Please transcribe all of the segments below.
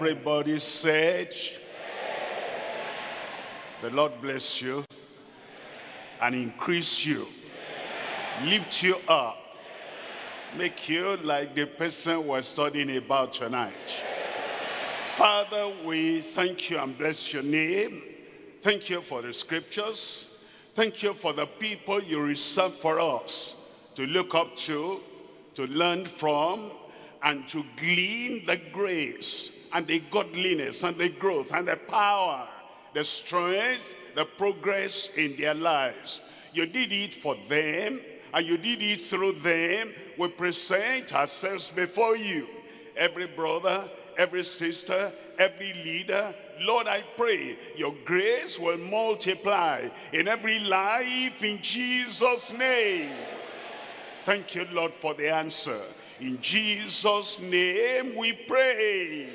everybody said, the Lord bless you and increase you, lift you up, make you like the person we're studying about tonight. Father, we thank you and bless your name. Thank you for the scriptures. Thank you for the people you reserve for us to look up to, to learn from, and to glean the grace and the godliness and the growth and the power, the strength, the progress in their lives. You did it for them and you did it through them. We present ourselves before you. Every brother, every sister, every leader. Lord, I pray your grace will multiply in every life in Jesus' name. Thank you, Lord, for the answer. In Jesus' name we pray.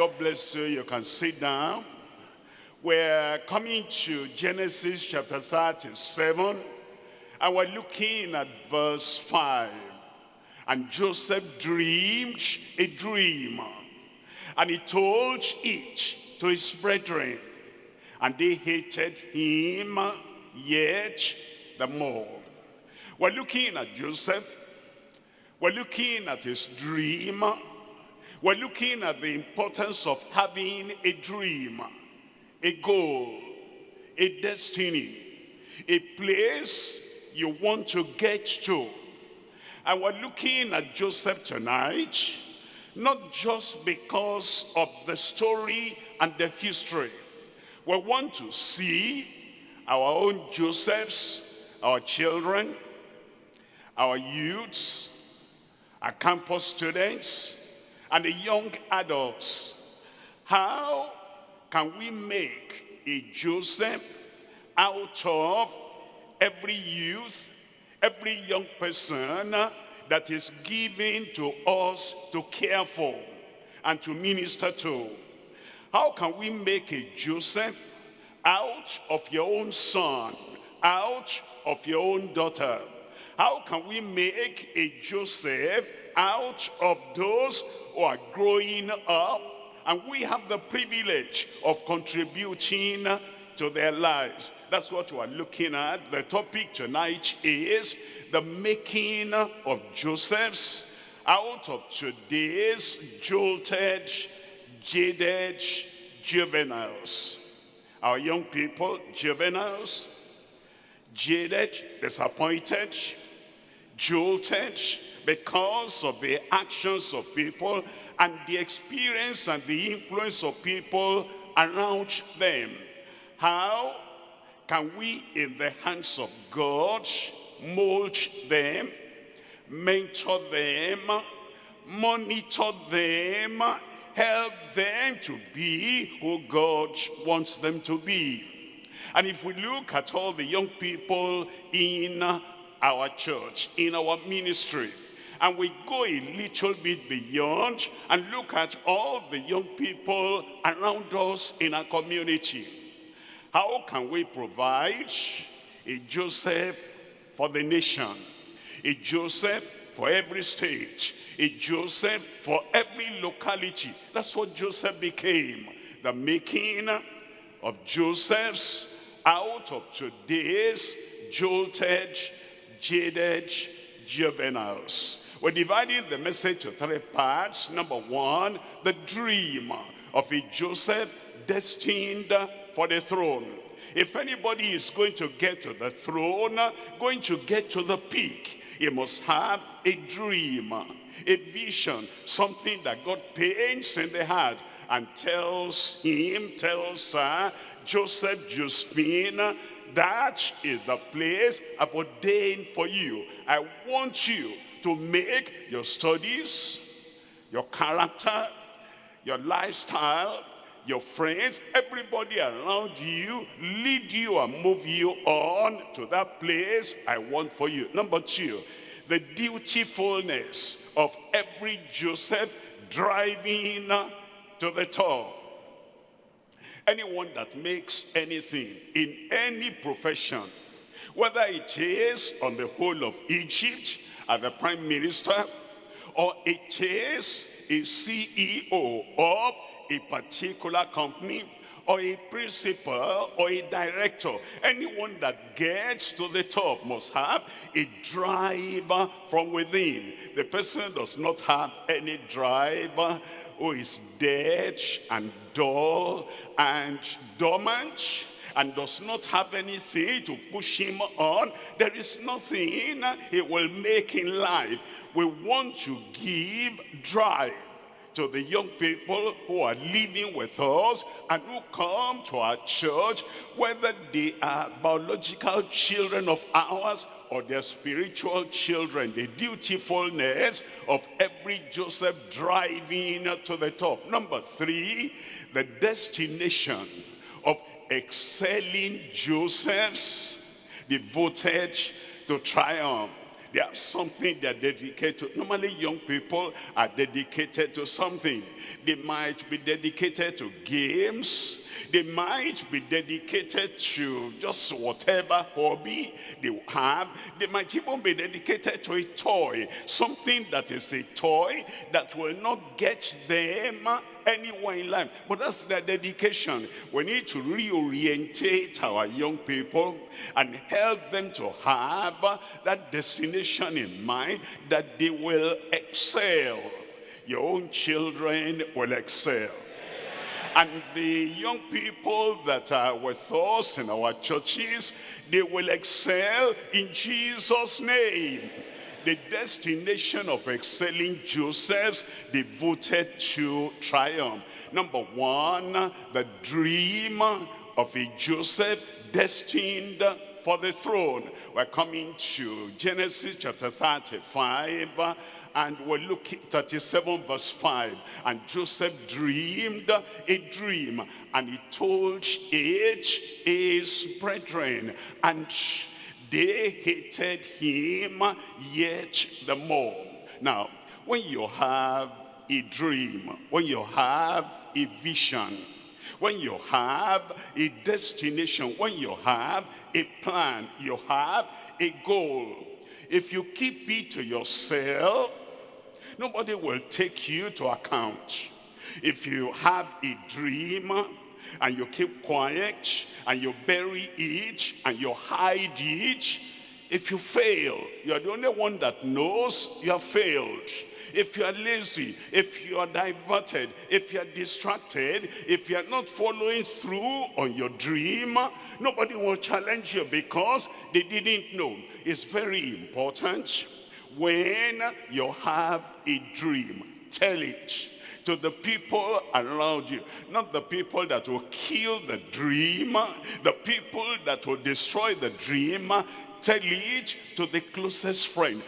God bless you. You can sit down. We're coming to Genesis chapter 37, and we're looking at verse 5. And Joseph dreamed a dream, and he told it to his brethren, and they hated him yet the more. We're looking at Joseph, we're looking at his dream, we're looking at the importance of having a dream, a goal, a destiny, a place you want to get to. And we're looking at Joseph tonight, not just because of the story and the history. We want to see our own Josephs, our children, our youths, our campus students, and the young adults. How can we make a Joseph out of every youth, every young person that is given to us to care for and to minister to? How can we make a Joseph out of your own son, out of your own daughter? How can we make a Joseph out of those who are growing up and we have the privilege of contributing to their lives. That's what we're looking at. The topic tonight is the making of Joseph's out of today's jolted, jaded juveniles. Our young people, juveniles, jaded, disappointed, jolted because of the actions of people and the experience and the influence of people around them. How can we, in the hands of God, mold them, mentor them, monitor them, help them to be who God wants them to be? And if we look at all the young people in our church, in our ministry, and we go a little bit beyond and look at all the young people around us in our community. How can we provide a Joseph for the nation, a Joseph for every state, a Joseph for every locality? That's what Joseph became, the making of Joseph's out of today's jolted, jaded juveniles. We're dividing the message to three parts. Number one, the dream of a Joseph destined for the throne. If anybody is going to get to the throne, going to get to the peak, he must have a dream, a vision, something that God paints in the heart and tells him, tells her, Joseph, Josephine, that is the place I've ordained for you. I want you to make your studies, your character, your lifestyle, your friends, everybody around you, lead you and move you on to that place I want for you. Number two, the dutifulness of every Joseph driving to the top. Anyone that makes anything in any profession, whether it is on the whole of Egypt, as the prime minister, or it is a CEO of a particular company or a principal or a director. Anyone that gets to the top must have a drive from within. The person does not have any drive who is dead and dull and dormant and does not have anything to push him on, there is nothing he will make in life. We want to give drive to the young people who are living with us and who come to our church, whether they are biological children of ours or their spiritual children, the dutifulness of every Joseph driving to the top. Number three, the destination of excelling Josephs devoted to triumph. They have something they're dedicated to. Normally young people are dedicated to something. They might be dedicated to games. They might be dedicated to just whatever hobby they have. They might even be dedicated to a toy. Something that is a toy that will not get them anywhere in life. But that's their dedication. We need to reorientate our young people and help them to have that destination in mind that they will excel. Your own children will excel. And the young people that are with us in our churches, they will excel in Jesus' name the destination of excelling Joseph's devoted to triumph. Number one, the dream of a Joseph destined for the throne. We're coming to Genesis chapter 35 and we're looking 37 verse 5 and Joseph dreamed a dream and he told it his brethren and they hated him yet the more. Now, when you have a dream, when you have a vision, when you have a destination, when you have a plan, you have a goal. If you keep it to yourself, nobody will take you to account. If you have a dream, and you keep quiet and you bury it and you hide it, if you fail, you're the only one that knows you have failed. If you are lazy, if you are diverted, if you are distracted, if you are not following through on your dream, nobody will challenge you because they didn't know. It's very important when you have a dream, tell it to the people around you. Not the people that will kill the dream, the people that will destroy the dream. Tell it to the closest friend.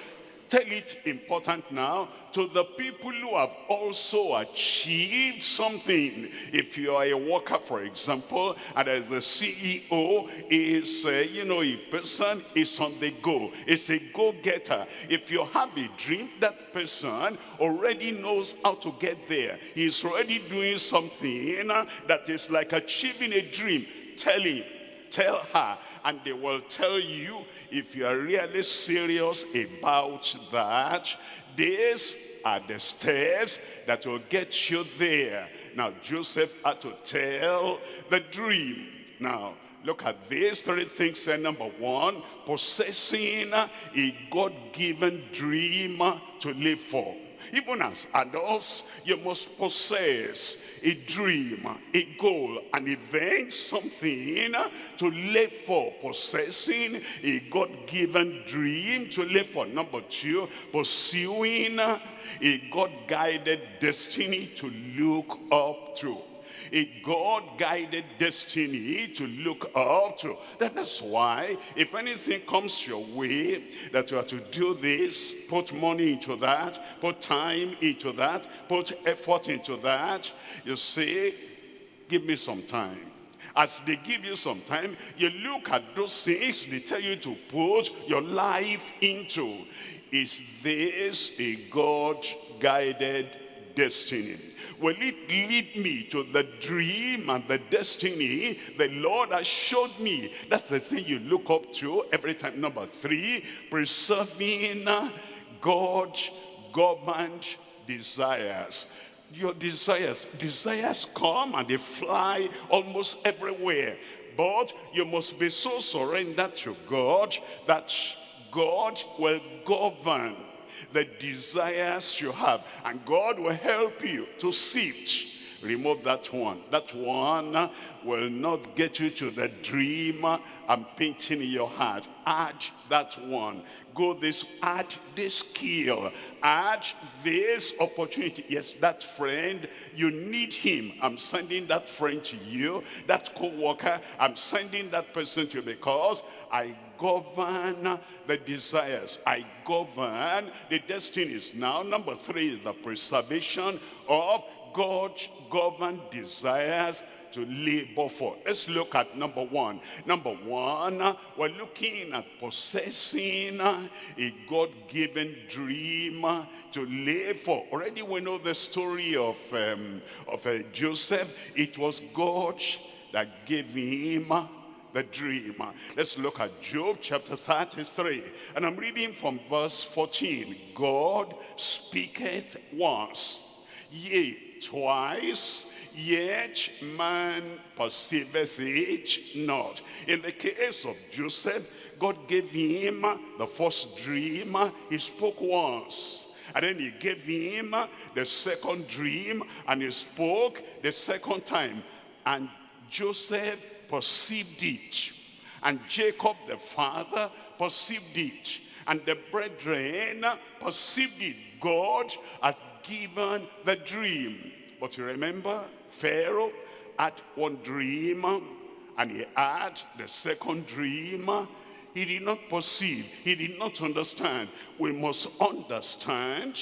Tell it important now to the people who have also achieved something. If you are a worker, for example, and as a CEO is, uh, you know, a person is on the go. It's a go-getter. If you have a dream, that person already knows how to get there. He's already doing something that is like achieving a dream. Tell him, tell her, and they will tell you if you are really serious about that these are the steps that will get you there. Now, Joseph had to tell the dream. Now, look at these three things. And number one, possessing a God-given dream to live for. Even as adults, you must possess a dream, a goal, an event, something to live for. Possessing a God-given dream to live for. Number two, pursuing a God-guided destiny to look up to a God-guided destiny to look up to. That's why if anything comes your way, that you are to do this, put money into that, put time into that, put effort into that, you say, give me some time. As they give you some time, you look at those things they tell you to put your life into. Is this a God-guided destiny? Will it lead me to the dream and the destiny the Lord has showed me? That's the thing you look up to every time. Number three, preserving uh, God governed desires. Your desires, desires come and they fly almost everywhere. But you must be so surrendered to God that God will govern the desires you have. And God will help you to sift remove that one. That one will not get you to the dream I'm painting in your heart. Add that one. Go this, add this skill. Add this opportunity. Yes, that friend, you need him. I'm sending that friend to you. That co-worker, I'm sending that person to you because I govern the desires. I govern the destinies. Now, number three is the preservation of God governed desires to labor for. Let's look at number one. Number one, we're looking at possessing a God-given dream to live for. Already we know the story of, um, of uh, Joseph. It was God that gave him the dream. Let's look at Job chapter 33. And I'm reading from verse 14. God speaketh once, yea, twice, yet man perceiveth it not. In the case of Joseph, God gave him the first dream. He spoke once. And then he gave him the second dream and he spoke the second time. And Joseph perceived it. And Jacob the father perceived it. And the brethren perceived it. God has given the dream. But you remember, Pharaoh had one dream and he had the second dream. He did not perceive, he did not understand. We must understand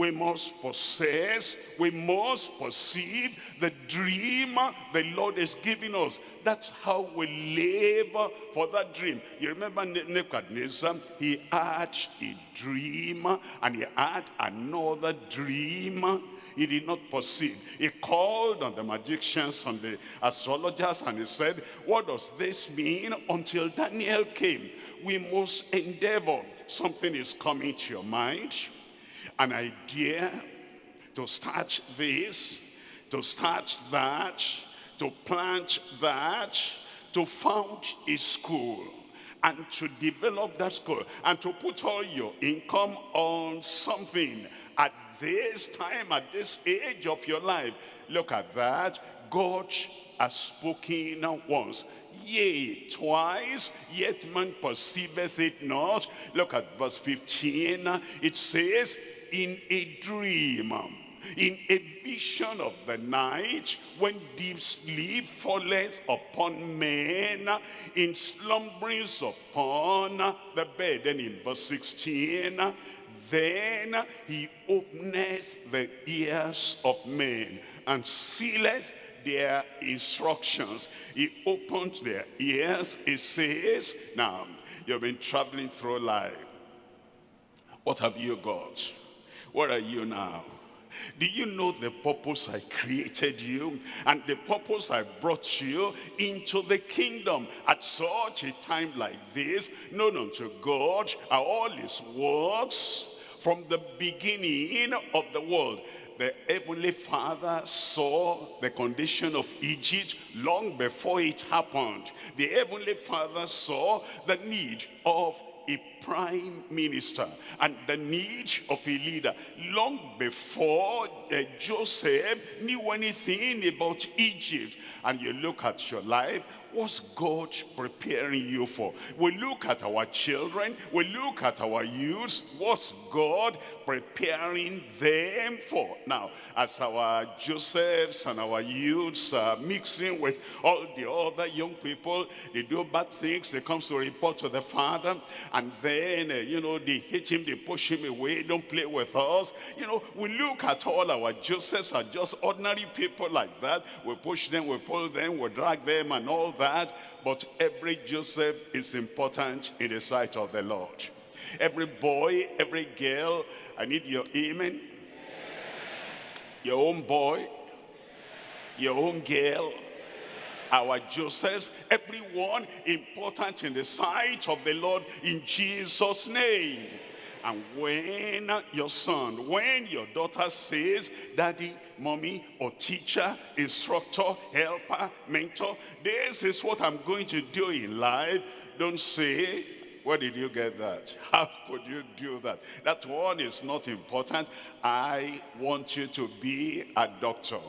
we must possess, we must perceive the dream the Lord is giving us. That's how we live for that dream. You remember Nebuchadnezzar, he had a dream and he had another dream he did not perceive. He called on the magicians, on the astrologers, and he said, what does this mean? Until Daniel came. We must endeavor. Something is coming to your mind an idea to start this, to start that, to plant that, to found a school and to develop that school and to put all your income on something at this time, at this age of your life. Look at that. God has spoken once. Yea, twice, yet man perceiveth it not. Look at verse 15. It says, in a dream, in a vision of the night, when deep sleep falleth upon men, in slumberings upon the bed. And in verse 16, then he openeth the ears of men and sealeth their instructions. He opened their ears. He says, now, you've been traveling through life. What have you got? Where are you now? Do you know the purpose I created you? And the purpose I brought you into the kingdom at such a time like this, known unto God are all his works from the beginning of the world. The Heavenly Father saw the condition of Egypt long before it happened. The Heavenly Father saw the need of a prime minister and the need of a leader long before uh, Joseph knew anything about Egypt and you look at your life what's God preparing you for? We look at our children we look at our youths. What's God preparing them for? Now as our Josephs and our youths are mixing with all the other young people they do bad things they come to report to the father and then uh, you know they hit him they push him away don't play with us. You know we look at all our Josephs are just ordinary people like that. We push them we pull them we drag them and all that but every Joseph is important in the sight of the Lord every boy every girl I need your amen your own boy your own girl our Josephs, everyone important in the sight of the Lord in Jesus' name. And when your son, when your daughter says, daddy, mommy, or teacher, instructor, helper, mentor, this is what I'm going to do in life, don't say, where did you get that? How could you do that? That one is not important. I want you to be a doctor.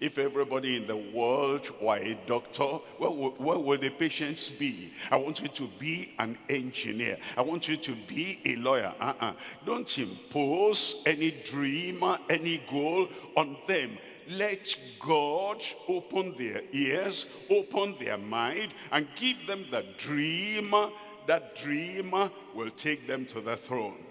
If everybody in the world were a doctor, where, where will the patients be? I want you to be an engineer. I want you to be a lawyer. Uh -uh. Don't impose any dream, any goal on them. Let God open their ears, open their mind, and give them the dream. That dream will take them to the throne.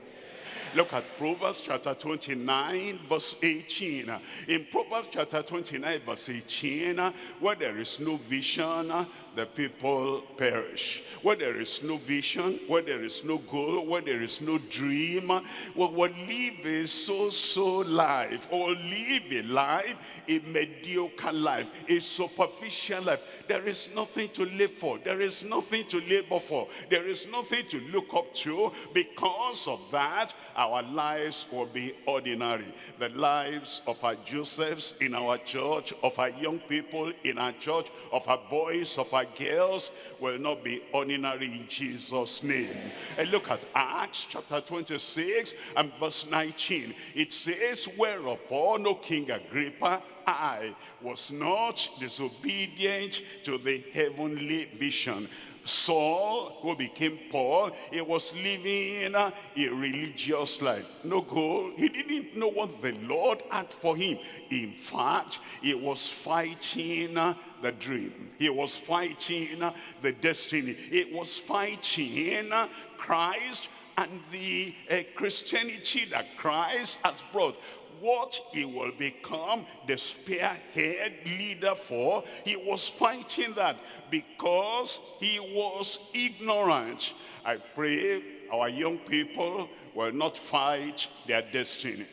Look at Proverbs chapter 29 verse 18. In Proverbs chapter 29 verse 18, where there is no vision, the people perish. Where there is no vision, where there is no goal, where there is no dream, we live a so-so life, or live a life, a mediocre life, a superficial life. There is nothing to live for. There is nothing to labor for. There is nothing to look up to. Because of that, our lives will be ordinary. The lives of our Josephs in our church, of our young people in our church, of our boys, of our girls will not be ordinary in Jesus' name. And look at Acts chapter 26 and verse 19. It says, Whereupon, O King Agrippa, I was not disobedient to the heavenly vision. Saul, who became Paul, he was living a religious life. No goal. He didn't know what the Lord had for him. In fact, he was fighting uh, the dream. He was fighting uh, the destiny. He was fighting uh, Christ and the uh, Christianity that Christ has brought what he will become the spearhead leader for. He was fighting that because he was ignorant. I pray our young people will not fight their destiny.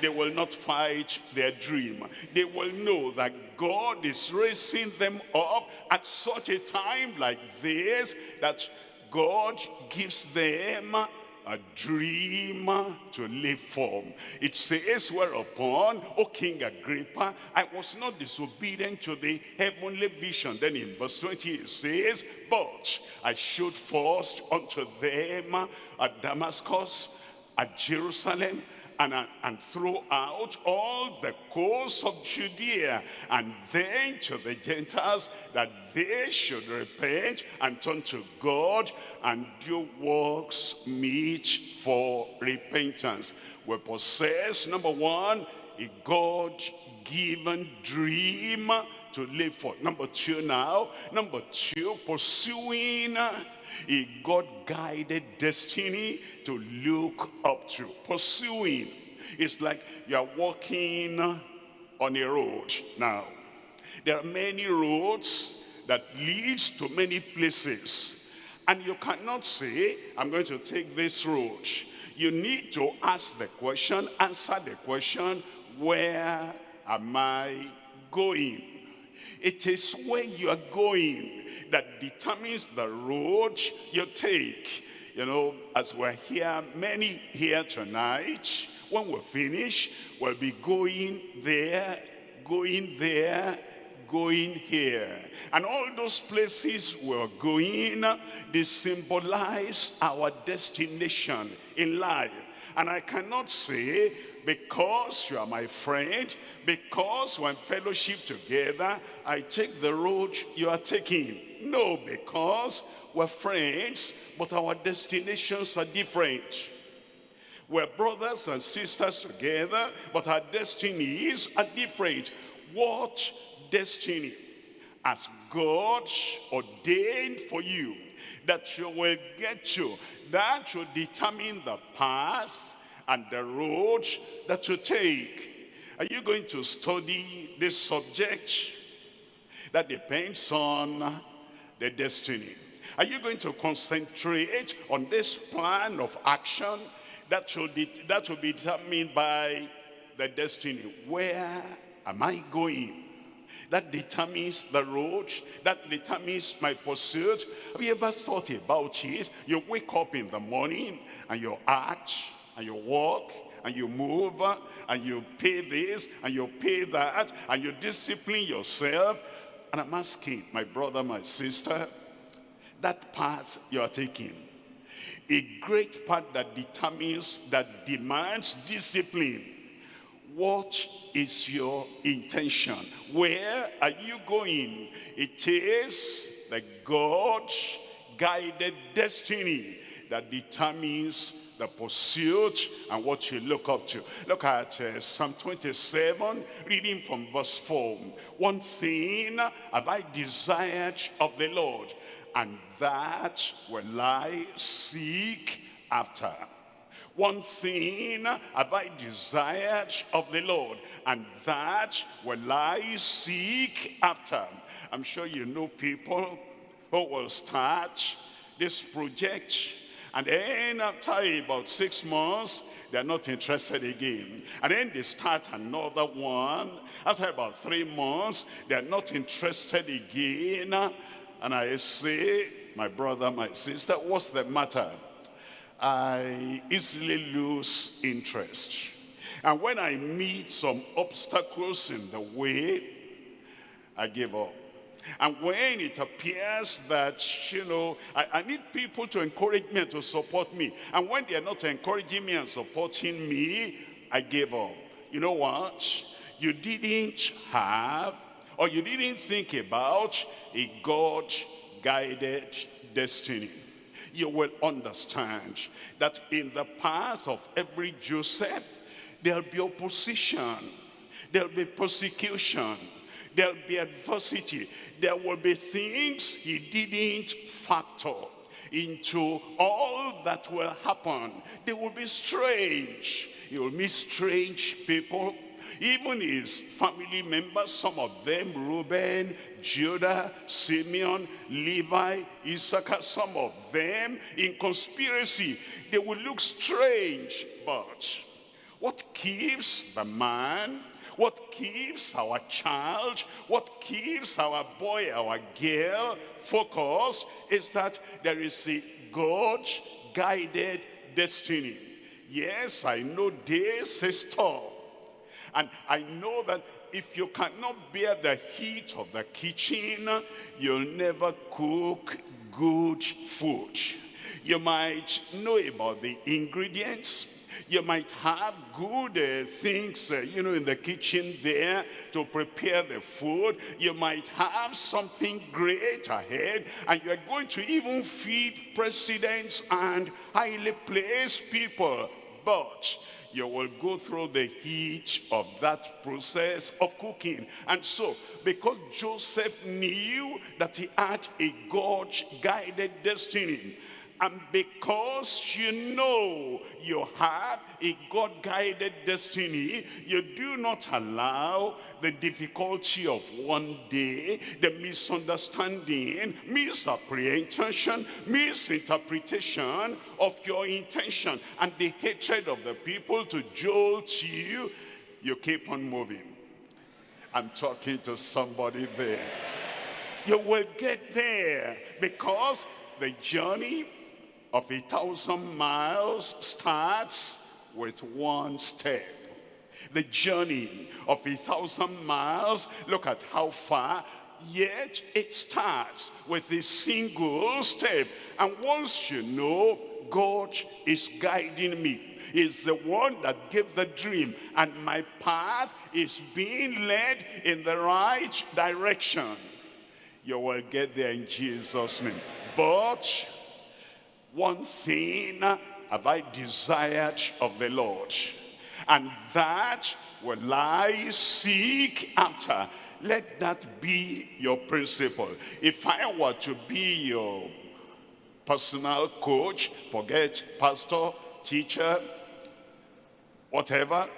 They will not fight their dream. They will know that God is raising them up at such a time like this that God gives them a dream to live for. It says, whereupon, O King Agrippa, I was not disobedient to the heavenly vision. Then in verse 20 it says, but I showed first unto them at Damascus, at Jerusalem, and, and throughout all the coast of Judea, and then to the Gentiles, that they should repent and turn to God and do works meet for repentance. We possess, number one, a God-given dream to live for. Number two now, number two, pursuing a God-guided destiny to look up to. Pursuing. It's like you're walking on a road now. There are many roads that leads to many places. And you cannot say, I'm going to take this road. You need to ask the question, answer the question, where am I going? It is where you are going that determines the road you take. You know, as we're here, many here tonight, when we finish, we'll be going there, going there, going here. And all those places we're going, they symbolize our destination in life. And I cannot say, because you are my friend, because when fellowship together, I take the road you are taking. No, because we're friends, but our destinations are different. We're brothers and sisters together, but our destinies are different. What destiny has God ordained for you that you will get to? That will determine the path and the road that you take. Are you going to study this subject? That depends on the destiny. Are you going to concentrate on this plan of action that will, that will be determined by the destiny? Where am I going? That determines the road. That determines my pursuit. Have you ever thought about it? You wake up in the morning and you act and you walk and you move and you pay this and you pay that and you discipline yourself. And I'm asking my brother, my sister, that path you are taking, a great part that determines, that demands discipline. What is your intention? Where are you going? It is the God-guided destiny that determines the pursuit and what you look up to. Look at uh, Psalm 27, reading from verse 4. One thing have I desired of the Lord, and that will I seek after. One thing have I desired of the Lord, and that will I seek after. I'm sure you know people who will start this project and then after about six months, they're not interested again. And then they start another one. After about three months, they're not interested again. And I say, my brother, my sister, what's the matter? I easily lose interest. And when I meet some obstacles in the way, I give up. And when it appears that, you know, I, I, need people to encourage me and to support me. And when they're not encouraging me and supporting me, I give up. You know what? You didn't have or you didn't think about a God-guided destiny. You will understand that in the path of every Joseph, there'll be opposition, there'll be persecution, There'll be adversity. There will be things he didn't factor into all that will happen. They will be strange. You'll meet strange people. Even his family members, some of them, Reuben, Judah, Simeon, Levi, Issachar, some of them in conspiracy. They will look strange, but what keeps the man what keeps our child, what keeps our boy, our girl focused is that there is a God-guided destiny. Yes, I know this is tough. And I know that if you cannot bear the heat of the kitchen, you'll never cook good food. You might know about the ingredients, you might have good uh, things, uh, you know, in the kitchen there to prepare the food. You might have something great ahead and you're going to even feed presidents and highly placed people. But you will go through the heat of that process of cooking. And so, because Joseph knew that he had a God-guided destiny, and because you know you have a God-guided destiny, you do not allow the difficulty of one day, the misunderstanding, misapprehension, misinterpretation of your intention, and the hatred of the people to jolt you, you keep on moving. I'm talking to somebody there. You will get there because the journey of a thousand miles starts with one step. The journey of a thousand miles, look at how far, yet it starts with a single step. And once you know God is guiding me, is the one that gave the dream and my path is being led in the right direction you will get there in Jesus name but one thing have I desired of the Lord, and that will I seek after. Let that be your principle. If I were to be your personal coach, forget pastor, teacher, whatever,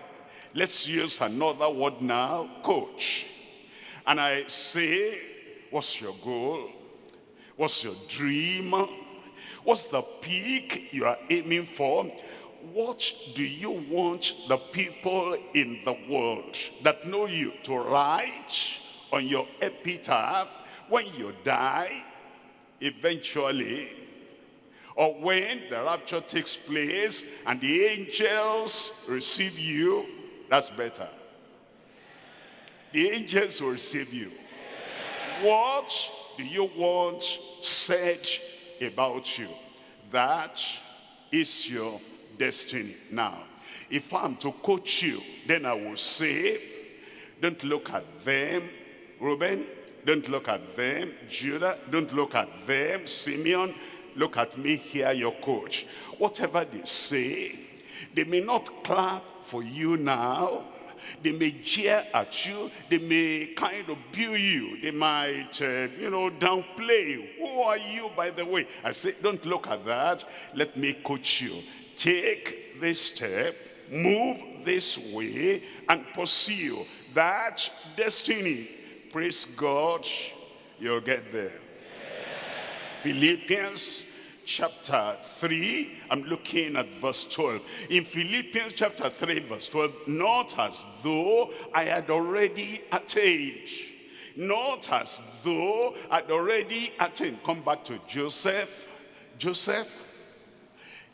let's use another word now, coach. And I say, what's your goal? What's your dream? What's the peak you are aiming for? What do you want the people in the world that know you to write on your epitaph when you die, eventually, or when the rapture takes place and the angels receive you, that's better. The angels will receive you. What do you want said about you? That is your destiny. Now, if I'm to coach you, then I will say, don't look at them, Reuben, don't look at them, Judah, don't look at them, Simeon, look at me here, your coach. Whatever they say, they may not clap for you now, they may jeer at you. They may kind of view you. They might, uh, you know, downplay. Who are you, by the way? I say, don't look at that. Let me coach you. Take this step, move this way, and pursue that destiny. Praise God, you'll get there. Philippians chapter 3, I'm looking at verse 12. In Philippians chapter 3, verse 12, not as though I had already attained. Not as though I'd already attained. Come back to Joseph. Joseph,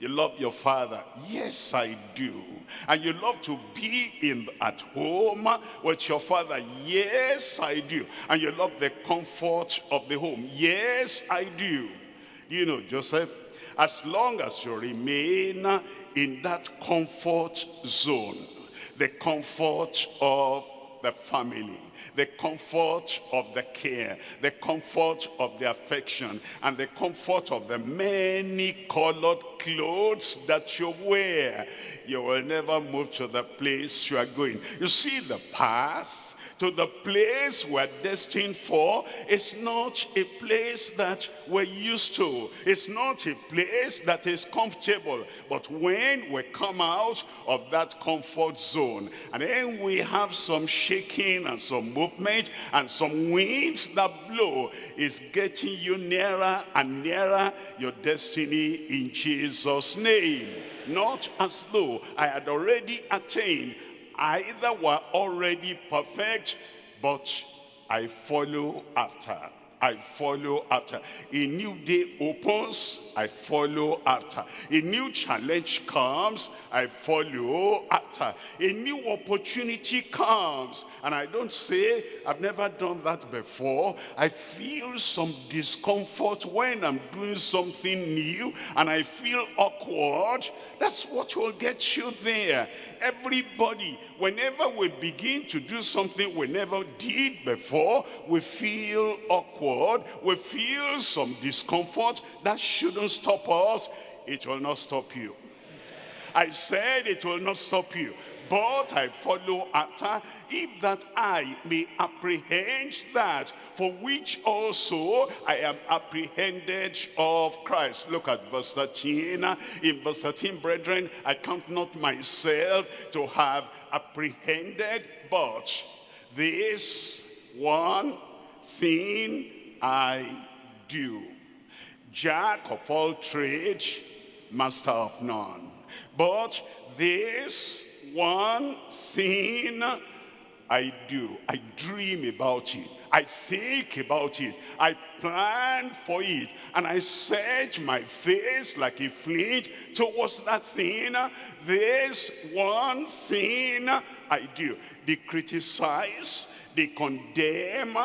you love your father. Yes, I do. And you love to be in at home with your father. Yes, I do. And you love the comfort of the home. Yes, I do. You know, Joseph, as long as you remain in that comfort zone, the comfort of the family, the comfort of the care, the comfort of the affection, and the comfort of the many colored clothes that you wear. You will never move to the place you are going. You see the path to the place we're destined for. It's not a place that we're used to. It's not a place that is comfortable. But when we come out of that comfort zone, and then we have some shaking and some movement and some winds that blow, is getting you nearer and nearer your destiny in Jesus' name. Not as though I had already attained either were already perfect, but I follow after. I follow after. A new day opens, I follow after. A new challenge comes, I follow after. A new opportunity comes, and I don't say, I've never done that before. I feel some discomfort when I'm doing something new, and I feel awkward. That's what will get you there. Everybody, whenever we begin to do something we never did before, we feel awkward we feel some discomfort, that shouldn't stop us. It will not stop you. I said it will not stop you. But I follow after, if that I may apprehend that for which also I am apprehended of Christ. Look at verse 13. In verse 13, brethren, I count not myself to have apprehended, but this one thing I do. Jack of all trades, master of none. But this one thing I do, I dream about it. I think about it. I plan for it. And I set my face like a flint towards that thing. This one thing I do. They criticize, they condemn,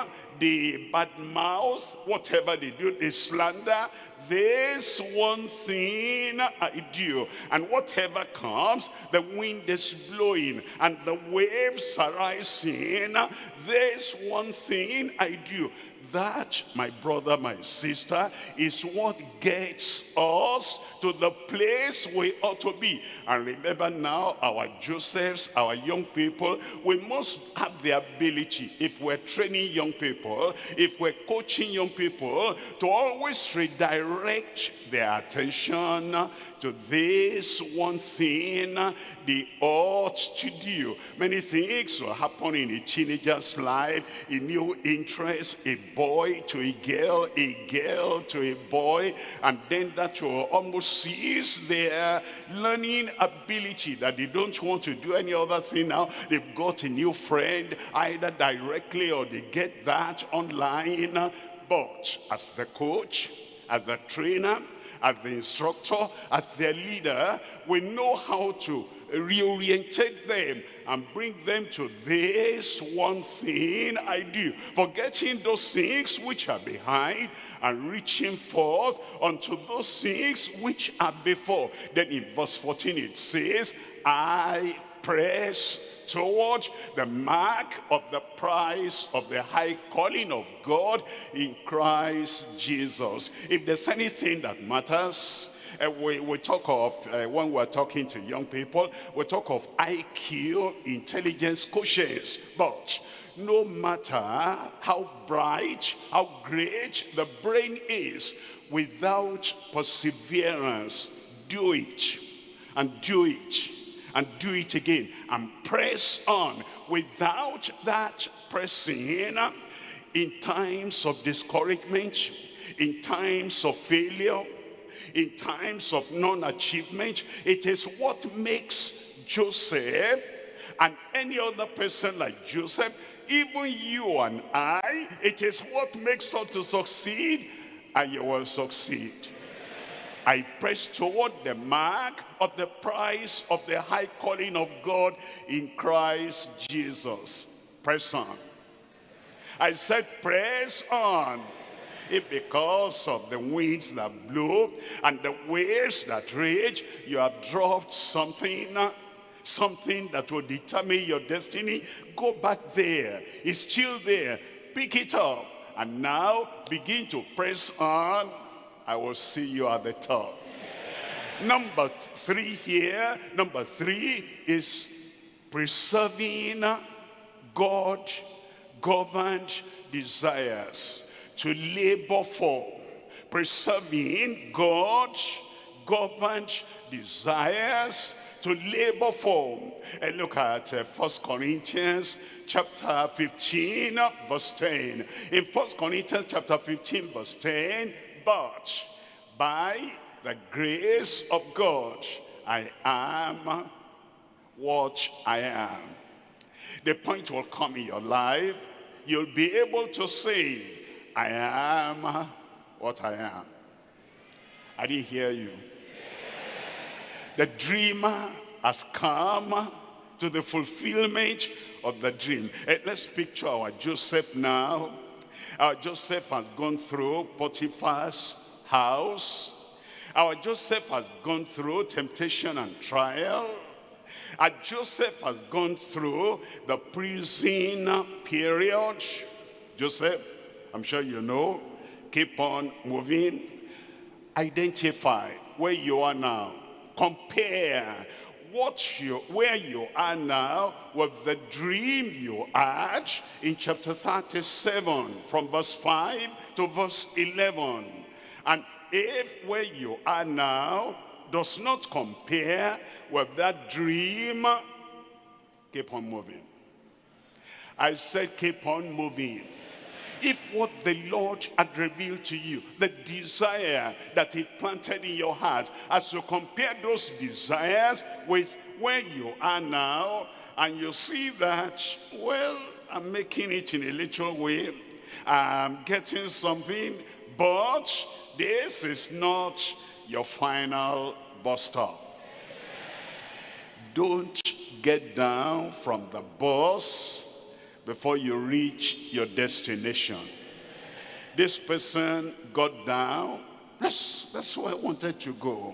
they badmouth, whatever they do, they slander. This one thing I do. And whatever comes, the wind is blowing and the waves are rising. This one thing I do that, my brother, my sister, is what gets us to the place we ought to be. And remember now, our Josephs, our young people, we must have the ability, if we're training young people, if we're coaching young people, to always redirect their attention to this one thing they ought to do. Many things will happen in a teenager's life, a new interest, a boy to a girl, a girl to a boy, and then that will almost cease their learning ability that they don't want to do any other thing now. They've got a new friend, either directly or they get that online. But as the coach, as the trainer, as the instructor, as their leader, we know how to reorientate them and bring them to this one thing I do. Forgetting those things which are behind and reaching forth unto those things which are before. Then in verse 14 it says, I press toward the mark of the prize of the high calling of God in Christ Jesus. If there's anything that matters, uh, we, we talk of, uh, when we're talking to young people, we talk of IQ, intelligence quotients. But no matter how bright, how great the brain is, without perseverance, do it and do it and do it again and press on without that pressing uh, in times of discouragement in times of failure in times of non-achievement it is what makes Joseph and any other person like Joseph even you and I it is what makes us to succeed and you will succeed I press toward the mark of the prize of the high calling of God in Christ Jesus. Press on. I said press on. If because of the winds that blow and the waves that rage, you have dropped something, something that will determine your destiny, go back there. It's still there. Pick it up. And now begin to press on I will see you at the top. Number three here, number three is preserving God governed desires to labor for. Preserving God governed desires to labor for. And look at uh, First Corinthians chapter 15 verse 10. In First Corinthians chapter 15 verse 10, but by the grace of God, I am what I am. The point will come in your life, you'll be able to say, I am what I am. I didn't hear you. The dreamer has come to the fulfillment of the dream. Eh, let's picture our Joseph now our Joseph has gone through Potiphar's house. Our Joseph has gone through temptation and trial. Our Joseph has gone through the prison period. Joseph, I'm sure you know, keep on moving. Identify where you are now. Compare what you, where you are now with the dream you had in chapter 37 from verse 5 to verse 11. And if where you are now does not compare with that dream, keep on moving. I said keep on moving if what the Lord had revealed to you, the desire that he planted in your heart, as you compare those desires with where you are now, and you see that, well, I'm making it in a little way, I'm getting something, but this is not your final bus stop. Don't get down from the bus before you reach your destination. This person got down. That's, that's where I wanted to go.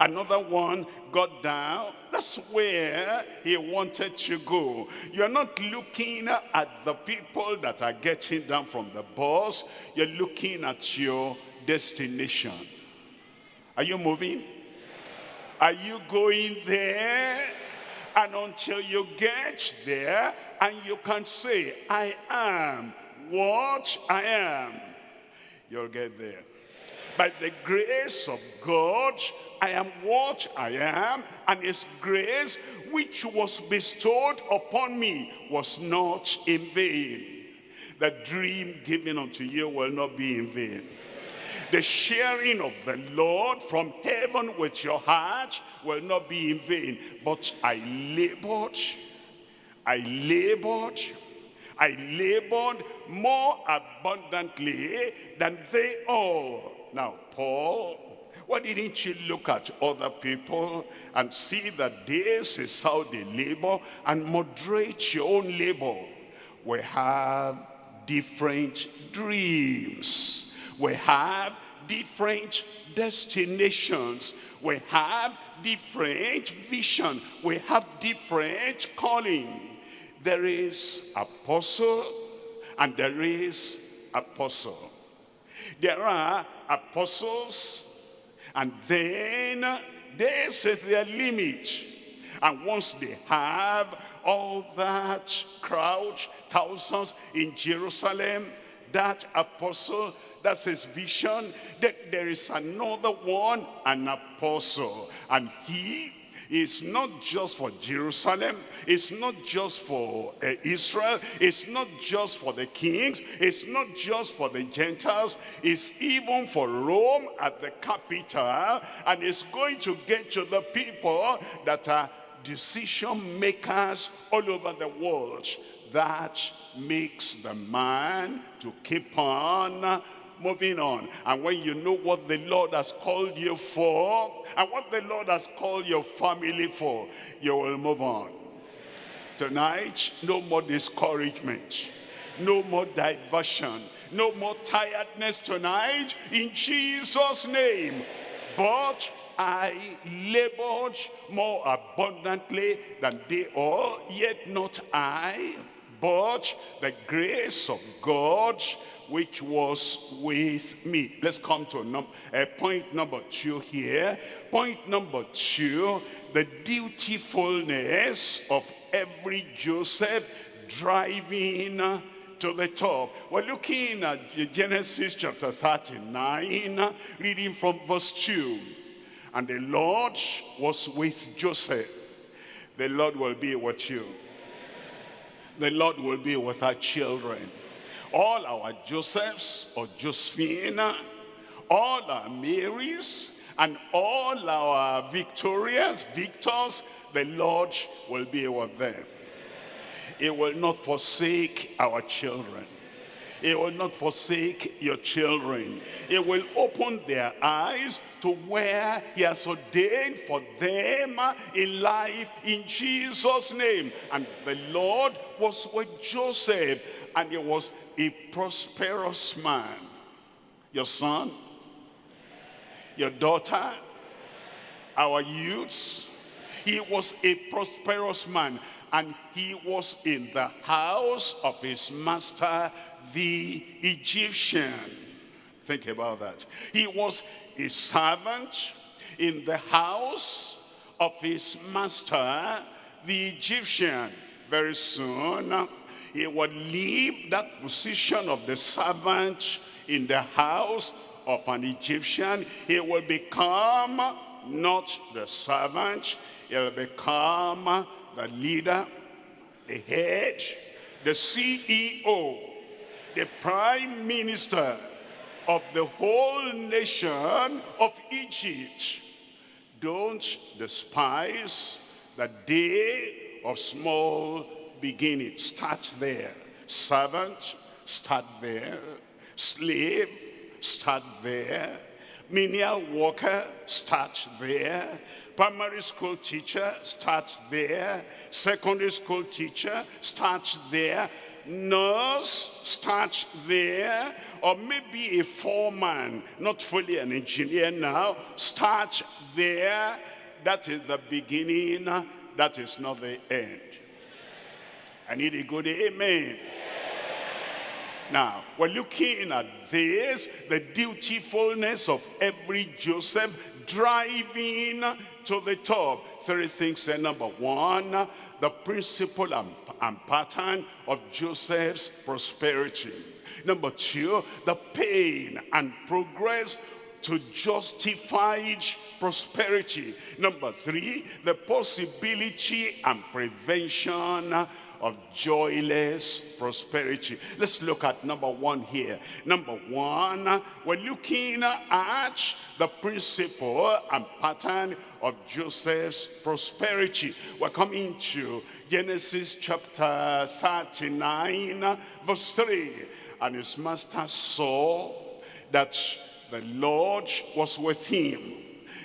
Another one got down. That's where he wanted to go. You're not looking at the people that are getting down from the bus. You're looking at your destination. Are you moving? Are you going there? And until you get there, and you can say, I am what I am, you'll get there. By the grace of God, I am what I am, and his grace which was bestowed upon me was not in vain. The dream given unto you will not be in vain. The sharing of the Lord from heaven with your heart will not be in vain. But I labored, I labored, I labored more abundantly than they all. Now, Paul, why didn't you look at other people and see that this is how they labor and moderate your own labor? We have different dreams. We have different destinations. We have different vision. We have different calling. There is apostle and there is apostle. There are apostles and then this is their limit. And once they have all that crowd, thousands in Jerusalem, that apostle, that's his vision. That there is another one, an apostle. And he is not just for Jerusalem. It's not just for uh, Israel. It's not just for the kings. It's not just for the Gentiles. It's even for Rome at the capital. And it's going to get to the people that are decision makers all over the world. That makes the man to keep on moving on. And when you know what the Lord has called you for, and what the Lord has called your family for, you will move on. Tonight, no more discouragement, no more diversion, no more tiredness tonight, in Jesus' name. But I labored more abundantly than they all, yet not I, but the grace of God which was with me. Let's come to num uh, point number two here. Point number two, the dutifulness of every Joseph driving to the top. We're looking at Genesis chapter 39, reading from verse 2. And the Lord was with Joseph. The Lord will be with you. The Lord will be with our children all our Josephs or Josephine, all our Marys, and all our victorious victors, the Lord will be with them. He will not forsake our children. He will not forsake your children. He will open their eyes to where he has ordained for them in life in Jesus' name. And the Lord was with Joseph and he was a prosperous man. Your son, your daughter, our youths, he was a prosperous man and he was in the house of his master, the Egyptian. Think about that. He was a servant in the house of his master, the Egyptian. Very soon, he would leave that position of the servant in the house of an Egyptian. He will become not the servant, he will become the leader, the head, the CEO, the prime minister of the whole nation of Egypt. Don't despise the day of small beginning. Start there. Servant, start there. Slave, start there. Menial worker, start there. Primary school teacher, start there. Secondary school teacher, start there. Nurse, start there. Or maybe a foreman, not fully an engineer now, start there. That is the beginning. That is not the end. I need a good amen. Now, we're looking at this, the dutifulness of every Joseph driving to the top. Three things there. Number one, the principle and, and pattern of Joseph's prosperity. Number two, the pain and progress to justified prosperity. Number three, the possibility and prevention of joyless prosperity. Let's look at number one here. Number one, we're looking at the principle and pattern of Joseph's prosperity. We're coming to Genesis chapter 39, verse 3. And his master saw that the Lord was with him,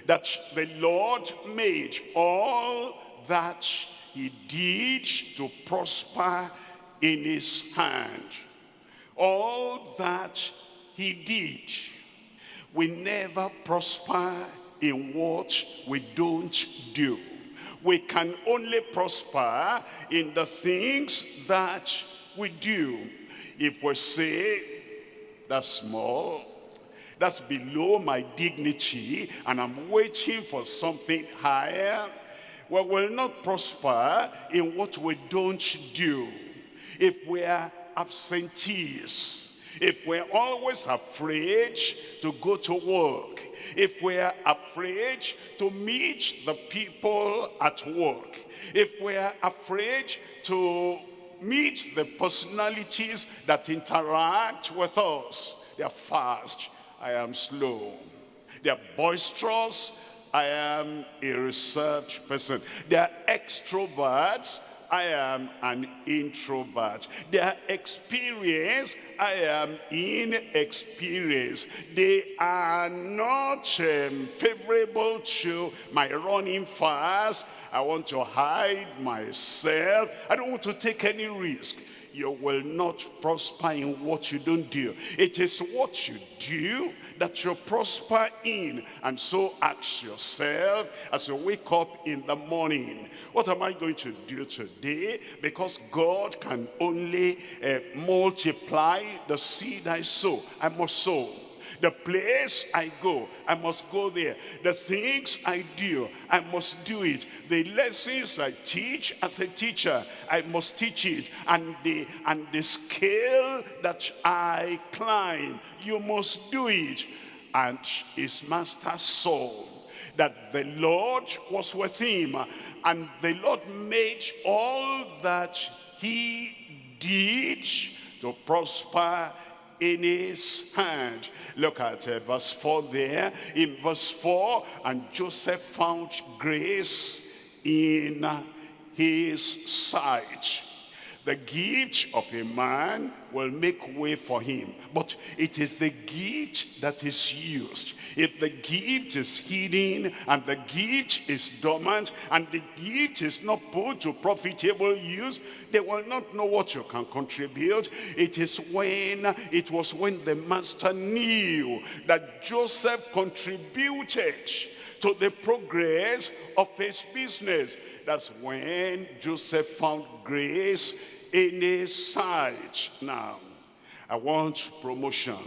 that the Lord made all that he did to prosper in his hand. All that he did, we never prosper in what we don't do. We can only prosper in the things that we do. If we say, that's small, that's below my dignity, and I'm waiting for something higher, we will not prosper in what we don't do. If we are absentees, if we're always afraid to go to work, if we're afraid to meet the people at work, if we're afraid to meet the personalities that interact with us, they're fast, I am slow. They're boisterous, I am a reserved person. They are extroverts. I am an introvert. They are experienced. I am inexperienced. They are not um, favorable to my running fast. I want to hide myself. I don't want to take any risk you will not prosper in what you don't do. It is what you do that you prosper in. And so ask yourself as you wake up in the morning, what am I going to do today? Because God can only uh, multiply the seed I sow. I must sow. The place I go, I must go there. The things I do, I must do it. The lessons I teach as a teacher, I must teach it. And the, and the scale that I climb, you must do it. And his master saw that the Lord was with him. And the Lord made all that he did to prosper in his hand. Look at uh, verse 4 there. In verse 4, and Joseph found grace in his sight. The gift of a man will make way for him. But it is the gift that is used. If the gift is hidden and the gift is dormant and the gift is not put to profitable use, they will not know what you can contribute. It is when, it was when the master knew that Joseph contributed to the progress of his business. That's when Joseph found grace in side. Now, I want promotion.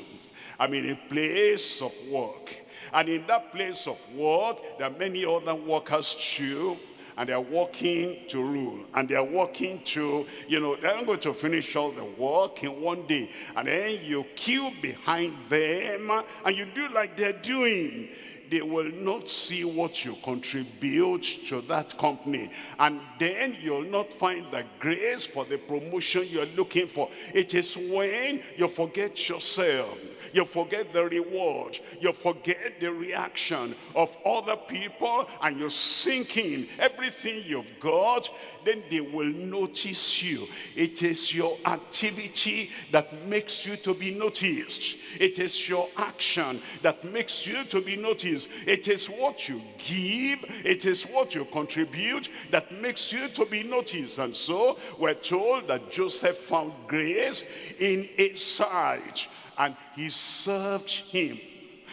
I'm in a place of work. And in that place of work, there are many other workers too. And they're working to rule. And they're working to, you know, they're going to finish all the work in one day. And then you queue behind them and you do like they're doing they will not see what you contribute to that company. And then you'll not find the grace for the promotion you're looking for. It is when you forget yourself you forget the reward. You forget the reaction of other people and you sink in everything you've got. Then they will notice you. It is your activity that makes you to be noticed. It is your action that makes you to be noticed. It is what you give. It is what you contribute that makes you to be noticed. And so we're told that Joseph found grace in his sight and he served him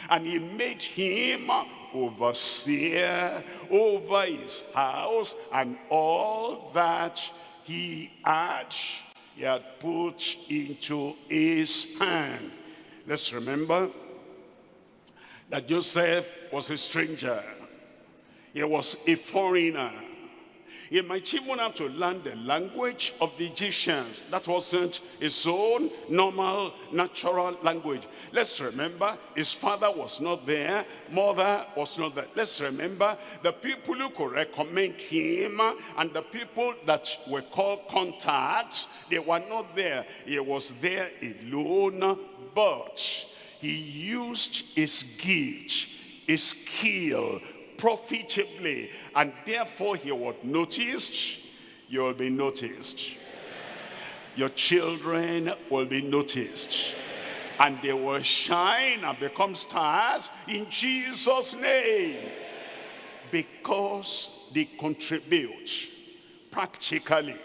and he made him overseer over his house and all that he had he had put into his hand let's remember that Joseph was a stranger he was a foreigner He might even have to learn the language of the Egyptians. That wasn't his own normal, natural language. Let's remember, his father was not there, mother was not there. Let's remember, the people who could recommend him and the people that were called contacts, they were not there. He was there alone, but he used his gift, his skill, profitably. And therefore he was noticed, you will be noticed. Your children will be noticed. And they will shine and become stars in Jesus' name. Because they contribute practically,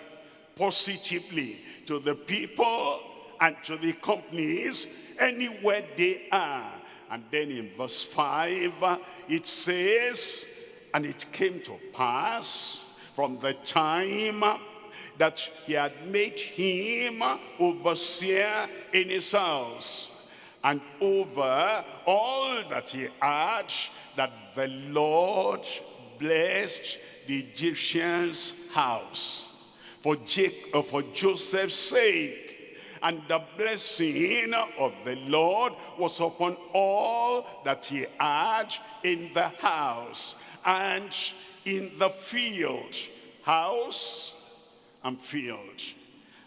positively to the people and to the companies anywhere they are and then in verse 5, it says, And it came to pass from the time that he had made him overseer in his house and over all that he had that the Lord blessed the Egyptian's house. For, Jacob, uh, for Joseph's sake and the blessing of the Lord was upon all that he had in the house and in the field. House and field.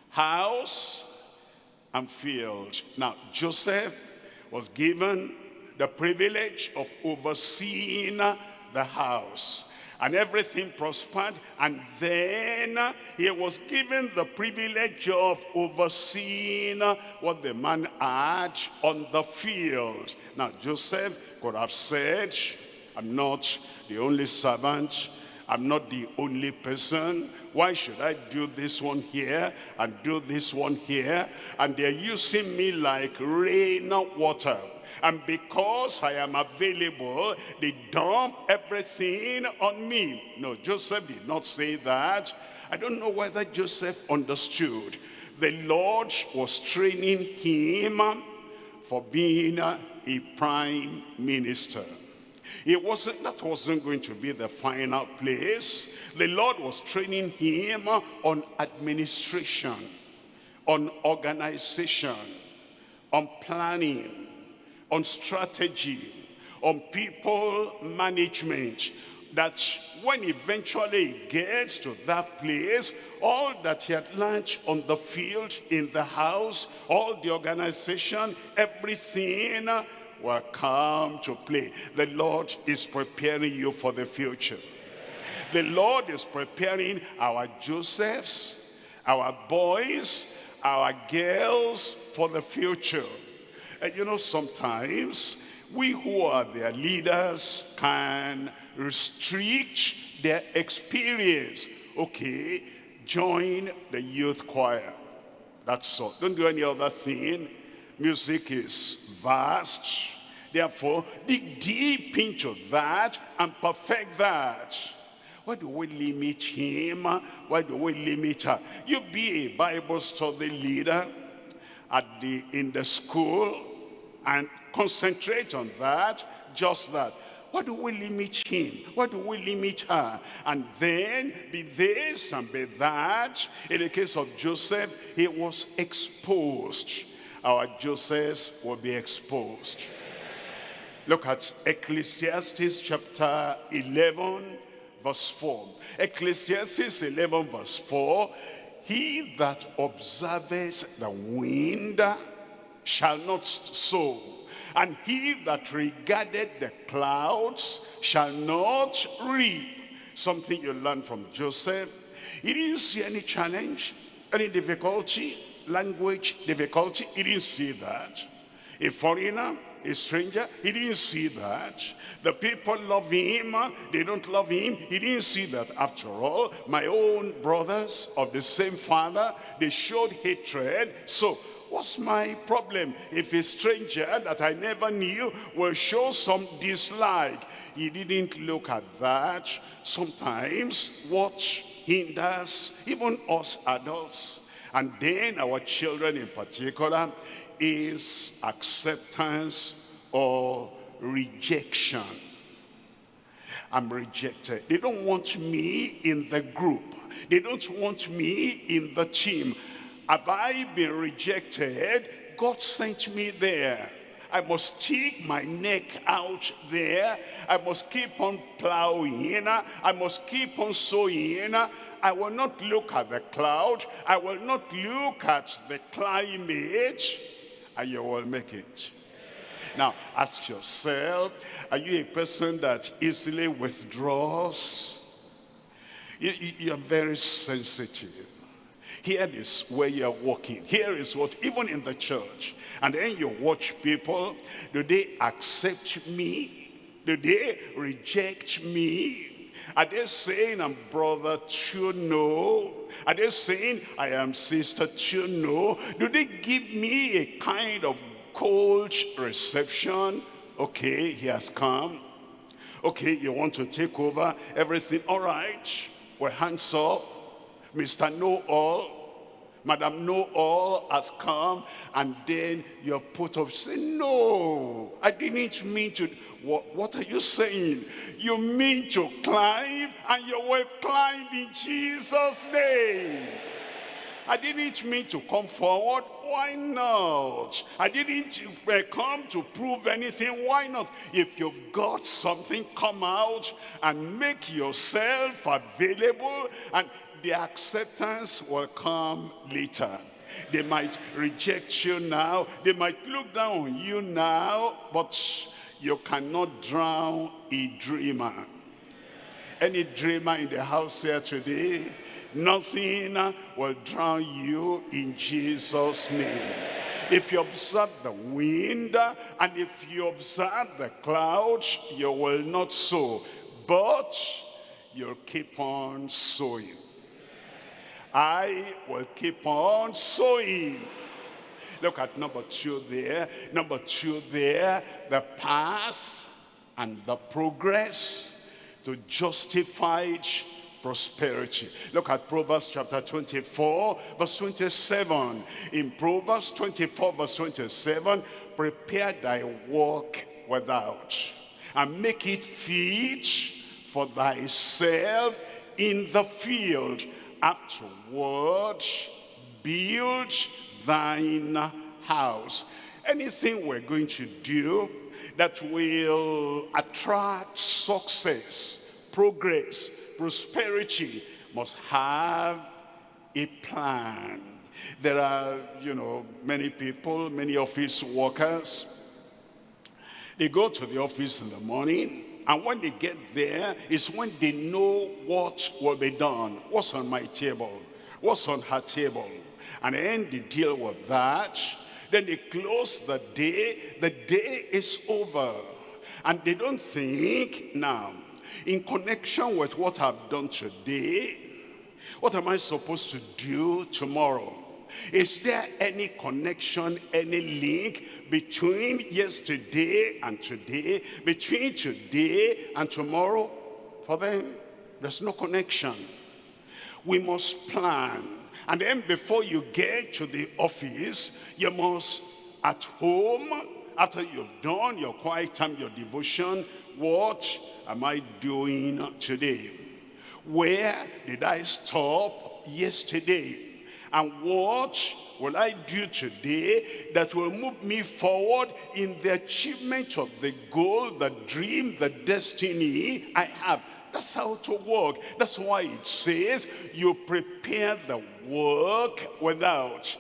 House and field. Now, Joseph was given the privilege of overseeing the house and everything prospered and then he was given the privilege of overseeing what the man had on the field now joseph could have said i'm not the only servant I'm not the only person. Why should I do this one here and do this one here? And they're using me like rain water. And because I am available, they dump everything on me. No, Joseph did not say that. I don't know whether Joseph understood. The Lord was training him for being a prime minister. It wasn't, that wasn't going to be the final place. The Lord was training him on administration, on organization, on planning, on strategy, on people management, that when eventually he gets to that place, all that he had learned on the field, in the house, all the organization, everything will come to play. The Lord is preparing you for the future. The Lord is preparing our Josephs, our boys, our girls for the future. And you know, sometimes we who are their leaders can restrict their experience. Okay, join the youth choir. That's all. Don't do any other thing. Music is vast. Therefore, dig deep into that and perfect that. Why do we limit him? Why do we limit her? You be a Bible study leader at the in the school and concentrate on that, just that. What do we limit him? What do we limit her? And then be this and be that. In the case of Joseph, he was exposed. Our Josephs will be exposed. Look at Ecclesiastes chapter 11, verse 4. Ecclesiastes 11, verse 4. He that observes the wind shall not sow. And he that regarded the clouds shall not reap. Something you learn from Joseph. He didn't see any challenge, any difficulty, language difficulty. He didn't see that. A foreigner, a stranger, he didn't see that. The people love him, they don't love him. He didn't see that. After all, my own brothers of the same father, they showed hatred. So What's my problem if a stranger that I never knew will show some dislike? He didn't look at that. Sometimes what hinders even us adults and then our children in particular is acceptance or rejection. I'm rejected. They don't want me in the group. They don't want me in the team. Have I been rejected? God sent me there. I must stick my neck out there. I must keep on plowing. I must keep on sowing. I will not look at the cloud. I will not look at the climate. And you will make it. Now, ask yourself, are you a person that easily withdraws? You, you, are very sensitive. Here is where you're walking. Here is what, even in the church. And then you watch people, do they accept me? Do they reject me? Are they saying I'm brother to know? Are they saying I am sister know? Do they give me a kind of cold reception. Okay, he has come. Okay, you want to take over everything. All right, we're hands off. Mr. Know-All, Madam Know-All has come. And then you're put off. Say, no, I didn't mean to. What, what are you saying? You mean to climb and you will climb in Jesus' name. I didn't mean to come forward. Why not? I didn't uh, come to prove anything. Why not? If you've got something, come out and make yourself available and the acceptance will come later. They might reject you now. They might look down on you now, but you cannot drown a dreamer. Any dreamer in the house here today, Nothing will drown you in Jesus' name. If you observe the wind and if you observe the clouds, you will not sow, but you'll keep on sowing. I will keep on sowing. Look at number two there. Number two there, the path and the progress to justified prosperity. Look at Proverbs chapter 24, verse 27. In Proverbs 24, verse 27, prepare thy work without, and make it fit for thyself in the field. Afterward, build thine house. Anything we're going to do that will attract success, progress, prosperity must have a plan. There are, you know, many people, many office workers. They go to the office in the morning, and when they get there, it's when they know what will be done. What's on my table? What's on her table? And then they deal with that. Then they close the day. The day is over. And they don't think, now, in connection with what I've done today, what am I supposed to do tomorrow? Is there any connection, any link between yesterday and today, between today and tomorrow? For them, there's no connection. We must plan. And then before you get to the office, you must, at home, after you've done your quiet time, your devotion, what am I doing today? Where did I stop yesterday? And what will I do today that will move me forward in the achievement of the goal, the dream, the destiny I have? That's how to work. That's why it says you prepare the work without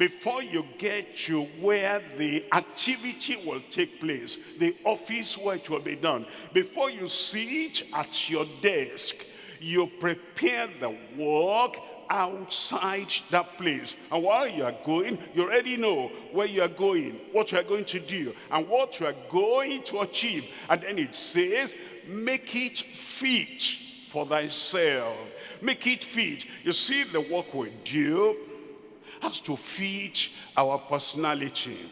before you get to where the activity will take place, the office where it will be done, before you sit at your desk, you prepare the work outside that place. And while you are going, you already know where you are going, what you are going to do, and what you are going to achieve. And then it says, make it fit for thyself. Make it fit. You see the work we do, has to fit our personality,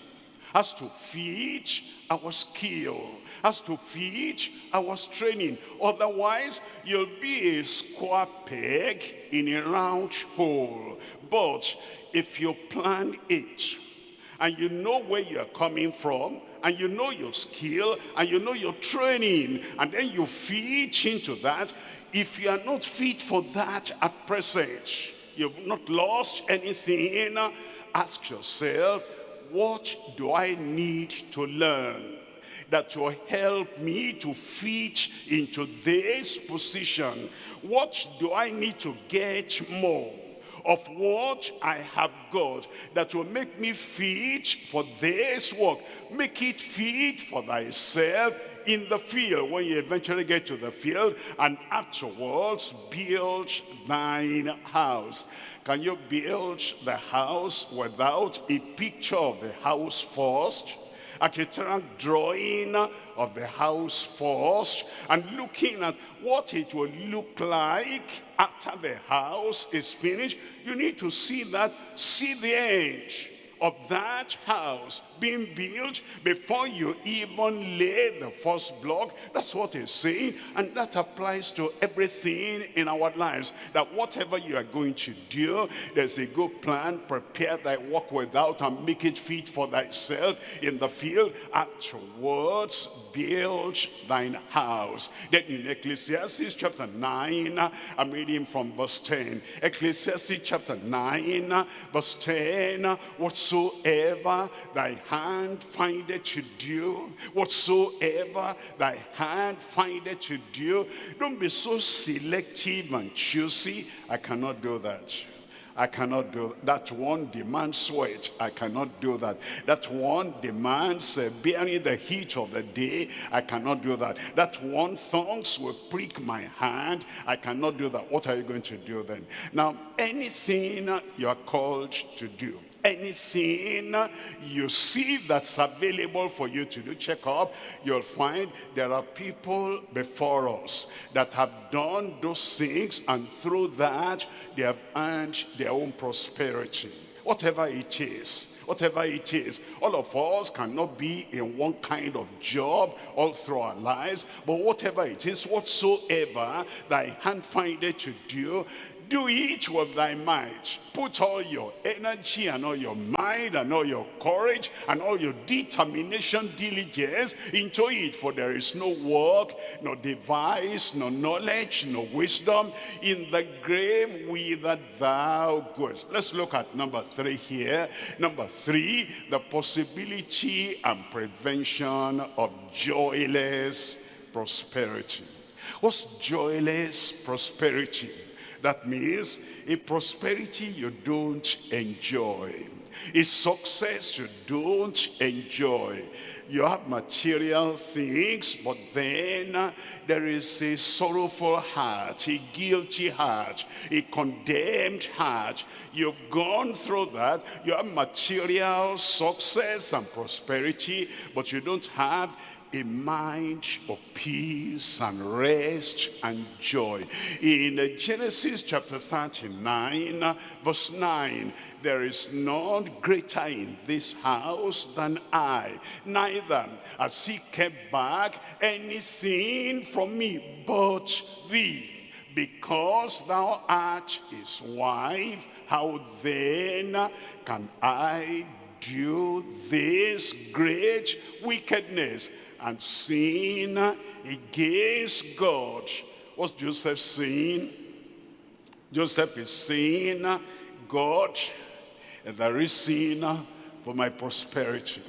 has to feed our skill, as to feed our training. Otherwise, you'll be a square peg in a round hole. But if you plan it, and you know where you're coming from, and you know your skill, and you know your training, and then you fit into that. If you are not fit for that at present, you've not lost anything, ask yourself, what do I need to learn? that will help me to fit into this position. What do I need to get more? of what I have got that will make me fit for this work. Make it fit for thyself in the field when you eventually get to the field and afterwards build thine house. Can you build the house without a picture of the house first? architectural drawing of the house first and looking at what it will look like after the house is finished. You need to see that, see the edge of that house being built before you even lay the first block. That's what he's saying. And that applies to everything in our lives. That whatever you are going to do, there's a good plan. Prepare thy work without and make it fit for thyself in the field. Afterwards, build thine house. Then in Ecclesiastes chapter 9, I'm reading from verse 10. Ecclesiastes chapter 9, verse 10, whatsoever thy hand findeth to do, whatsoever thy hand findeth to do, don't be so selective and choosy. I cannot do that. I cannot do that. that one demands sweat. I cannot do that. That one demands uh, bearing the heat of the day. I cannot do that. That one thongs will prick my hand. I cannot do that. What are you going to do then? Now, anything you are called to do, anything you see that's available for you to do check up you'll find there are people before us that have done those things and through that they have earned their own prosperity. Whatever it is whatever it is all of us cannot be in one kind of job all through our lives but whatever it is whatsoever thy hand findeth to do do it with thy might. Put all your energy and all your mind and all your courage and all your determination, diligence into it. For there is no work, no device, no knowledge, no wisdom in the grave whither thou goest. Let's look at number three here. Number three, the possibility and prevention of joyless prosperity. What's joyless prosperity? That means a prosperity you don't enjoy. A success you don't enjoy. You have material things, but then uh, there is a sorrowful heart, a guilty heart, a condemned heart. You've gone through that. You have material success and prosperity, but you don't have a mind of peace and rest and joy. In Genesis chapter 39, verse 9, there is none greater in this house than I, neither has he kept back anything from me but thee. Because thou art his wife, how then can I do this great wickedness? And sin against God. What's Joseph saying? Joseph is saying, God, there is sin for my prosperity.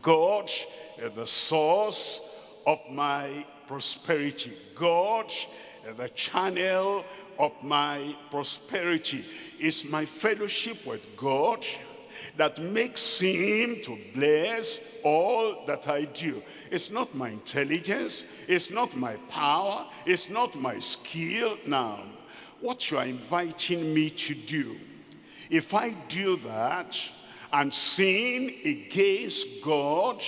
God is the source of my prosperity. God is the channel of my prosperity. Is my fellowship with God that makes him to bless all that I do. It's not my intelligence, it's not my power, it's not my skill. Now, what you are inviting me to do, if I do that and sin against God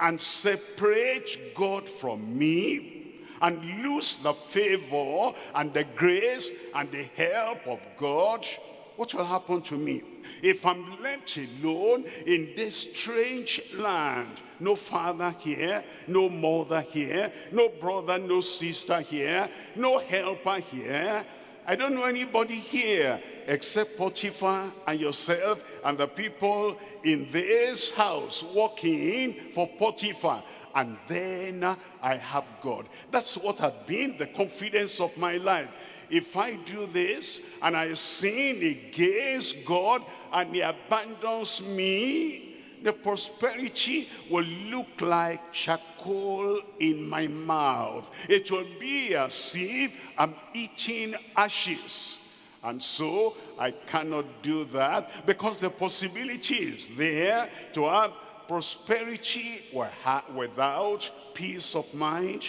and separate God from me, and lose the favor and the grace and the help of God, what will happen to me? If I'm left alone in this strange land, no father here, no mother here, no brother, no sister here, no helper here, I don't know anybody here. except Potiphar and yourself and the people in this house working for Potiphar and then I have God. That's what had been the confidence of my life. If I do this and I sin against God and he abandons me, the prosperity will look like charcoal in my mouth. It will be as if I'm eating ashes. And so I cannot do that because the possibility is there to have prosperity without peace of mind,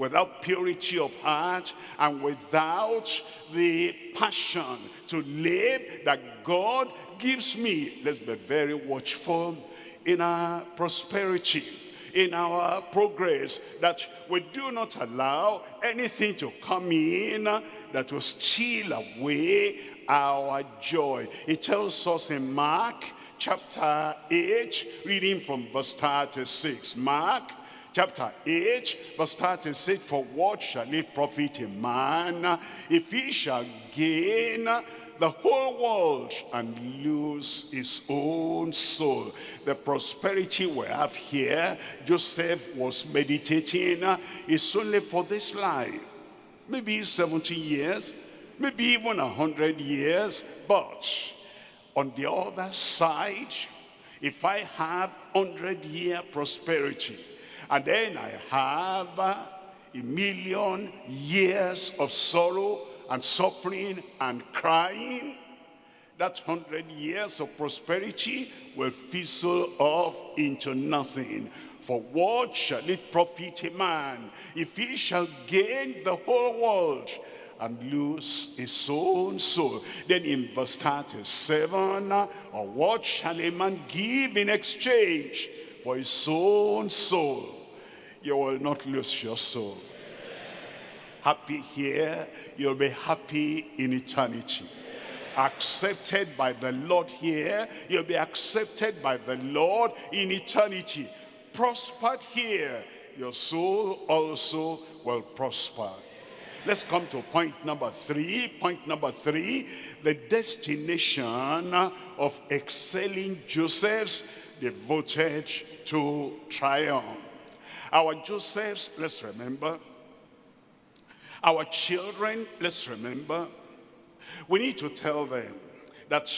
without purity of heart, and without the passion to live that God gives me. Let's be very watchful in our prosperity, in our progress, that we do not allow anything to come in that will steal away our joy. It tells us in Mark chapter 8, reading from verse 36. Mark chapter 8, verse 36, For what shall it profit a man if he shall gain the whole world and lose his own soul. The prosperity we have here, Joseph was meditating, is only for this life. Maybe 70 years, maybe even 100 years, but on the other side, if I have 100 year prosperity, and then I have uh, a million years of sorrow and suffering and crying, that hundred years of prosperity will fizzle off into nothing. For what shall it profit a man if he shall gain the whole world and lose his own soul. Then in verse 37, uh, or what shall a man give in exchange for his own soul? You will not lose your soul. Happy here, you'll be happy in eternity. Accepted by the Lord here, you'll be accepted by the Lord in eternity. Prospered here, your soul also will prosper. Let's come to point number three. Point number three, the destination of excelling Joseph's devoted to triumph. Our Josephs, let's remember. Our children, let's remember. We need to tell them that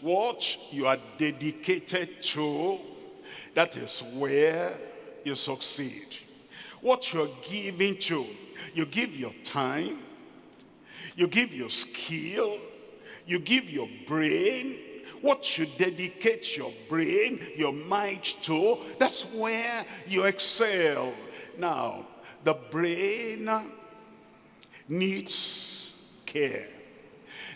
what you are dedicated to, that is where you succeed. What you're giving to, you give your time, you give your skill, you give your brain, what you dedicate your brain, your mind to, that's where you excel. Now, the brain needs care.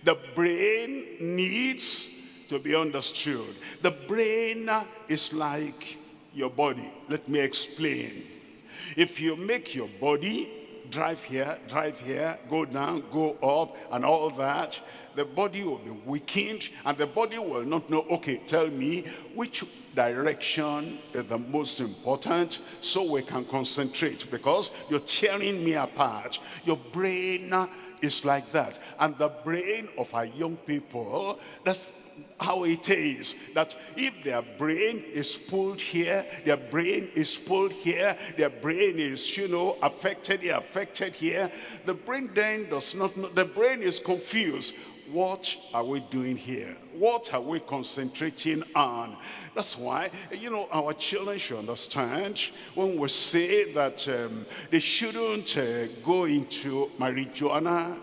The brain needs to be understood. The brain is like your body. Let me explain. If you make your body drive here, drive here, go down, go up, and all that, the body will be weakened, and the body will not know, okay, tell me which direction is the most important so we can concentrate because you're tearing me apart. Your brain is like that. And the brain of our young people, that's how it is that if their brain is pulled here their brain is pulled here their brain is you know affected here affected here the brain then does not know the brain is confused what are we doing here what are we concentrating on that's why you know our children should understand when we say that um, they shouldn't uh, go into marijuana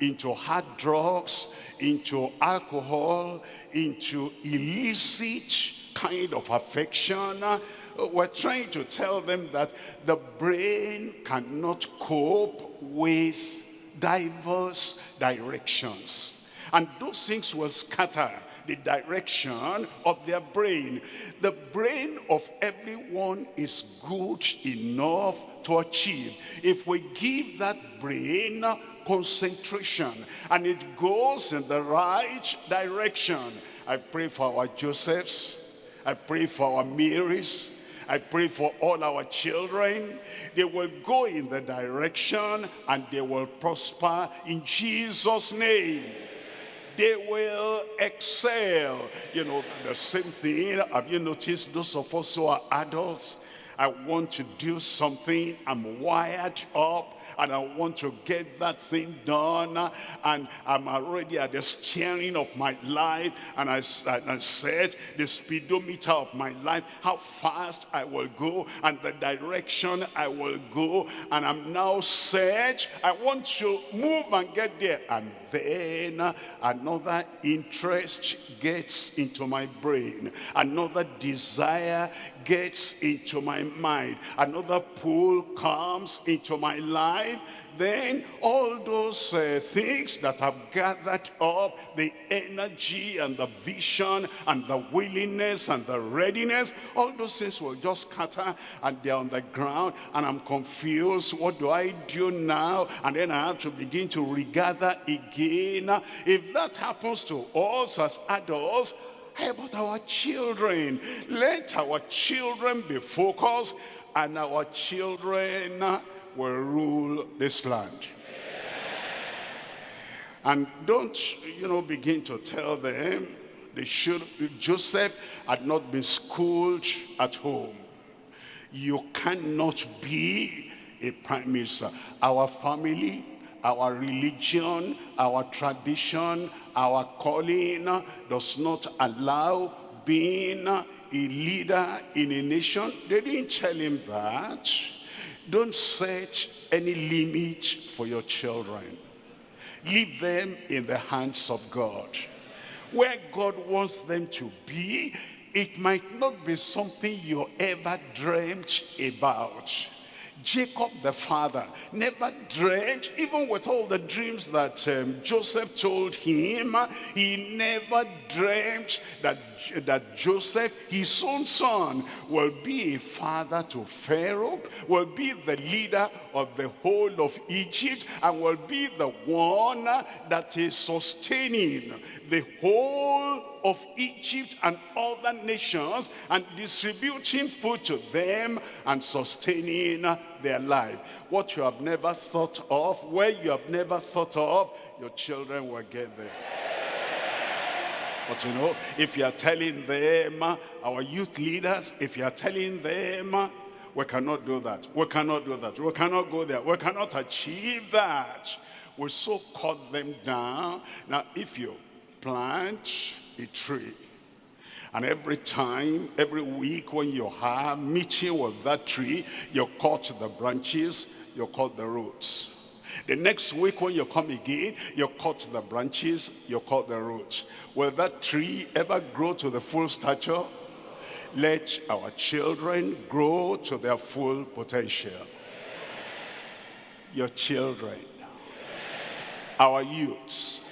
into hard drugs, into alcohol, into illicit kind of affection. We're trying to tell them that the brain cannot cope with diverse directions. And those things will scatter the direction of their brain. The brain of everyone is good enough to achieve. If we give that brain concentration and it goes in the right direction. I pray for our Josephs. I pray for our Marys. I pray for all our children. They will go in the direction and they will prosper in Jesus' name. They will excel. You know, the same thing, have you noticed those of us who are adults, I want to do something, I'm wired up, and I want to get that thing done and I'm already at the steering of my life and I, I set the speedometer of my life how fast I will go and the direction I will go and I'm now set. I want to move and get there and then another interest gets into my brain another desire gets into my mind another pull comes into my life then all those uh, things that have gathered up, the energy and the vision and the willingness and the readiness, all those things will just scatter and they're on the ground and I'm confused. What do I do now? And then I have to begin to regather again. If that happens to us as adults, how about our children? Let our children be focused and our children will rule this land. And don't, you know, begin to tell them they should, Joseph had not been schooled at home. You cannot be a prime minister. Our family, our religion, our tradition, our calling does not allow being a leader in a nation. They didn't tell him that. Don't set any limit for your children. Leave them in the hands of God. Where God wants them to be, it might not be something you ever dreamt about. Jacob the father never dreamt, even with all the dreams that um, Joseph told him, he never dreamt that, that Joseph, his own son, will be a father to Pharaoh, will be the leader of the whole of Egypt, and will be the one that is sustaining the whole of Egypt and other nations and distributing food to them and sustaining their life. What you have never thought of, where you have never thought of, your children will get there. But you know, if you are telling them, our youth leaders, if you are telling them, we cannot do that, we cannot do that, we cannot go there, we cannot achieve that, we so cut them down. Now, if you plant a tree. And every time, every week when you have meeting with that tree, you cut the branches, you cut the roots. The next week when you come again, you cut the branches, you cut the roots. Will that tree ever grow to the full stature? Let our children grow to their full potential. Your children, our youths,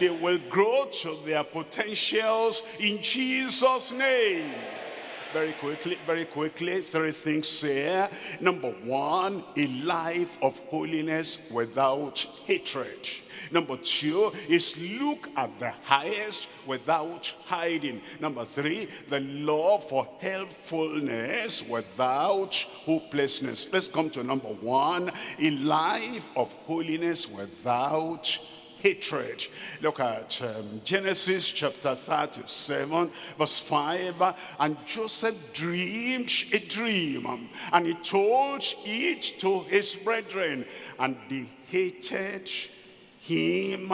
they will grow to their potentials in Jesus' name. Very quickly, very quickly, three things here. Number one, a life of holiness without hatred. Number two is look at the highest without hiding. Number three, the law for helpfulness without hopelessness. Let's come to number one, a life of holiness without hatred. Look at um, Genesis chapter 37 verse 5 and Joseph dreamed a dream and he told it to his brethren and they hated him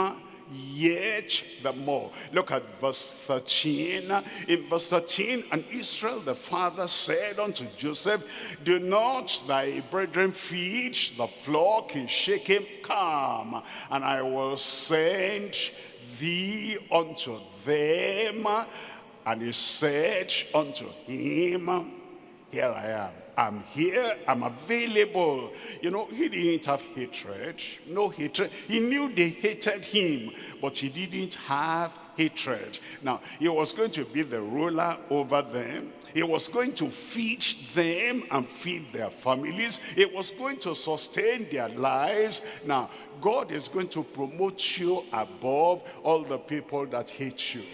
yet the more. Look at verse 13. In verse 13, and Israel the father said unto Joseph, Do not thy brethren feed the flock in Shechem? Come, and I will send thee unto them. And he said unto him, Here I am I'm here, I'm available. You know, he didn't have hatred, no hatred. He knew they hated him, but he didn't have hatred. Now, he was going to be the ruler over them. He was going to feed them and feed their families. He was going to sustain their lives. Now, God is going to promote you above all the people that hate you.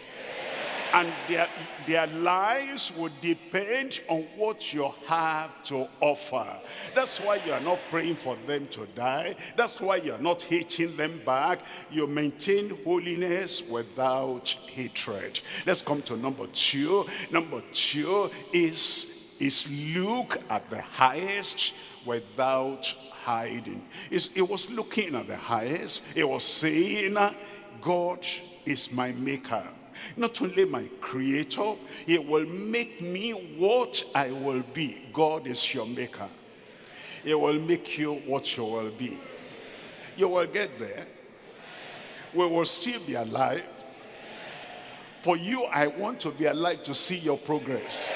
And their, their lives will depend on what you have to offer. That's why you are not praying for them to die. That's why you are not hating them back. You maintain holiness without hatred. Let's come to number two. Number two is, is look at the highest without hiding. It's, it was looking at the highest. It was saying, God is my maker not only my creator, he will make me what I will be. God is your maker. He will make you what you will be. You will get there. We will still be alive. For you, I want to be alive to see your progress.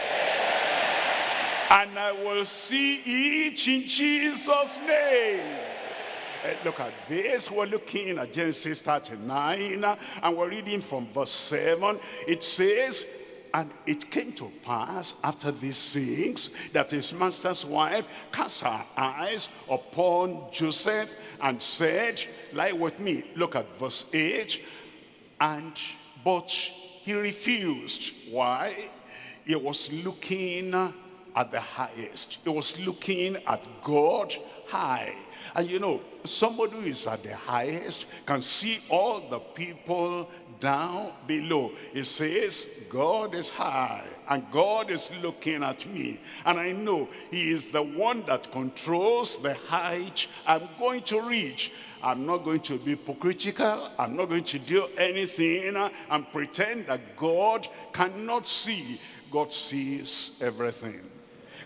And I will see it in Jesus' name. Uh, look at this. We're looking at Genesis 39 and we're reading from verse 7. It says, and it came to pass after these things that his master's wife cast her eyes upon Joseph and said, lie with me. Look at verse 8. And, but he refused. Why? He was looking at the highest. He was looking at God high. And you know, somebody who is at the highest can see all the people down below. It says, God is high and God is looking at me. And I know he is the one that controls the height I'm going to reach. I'm not going to be hypocritical. I'm not going to do anything and pretend that God cannot see. God sees everything.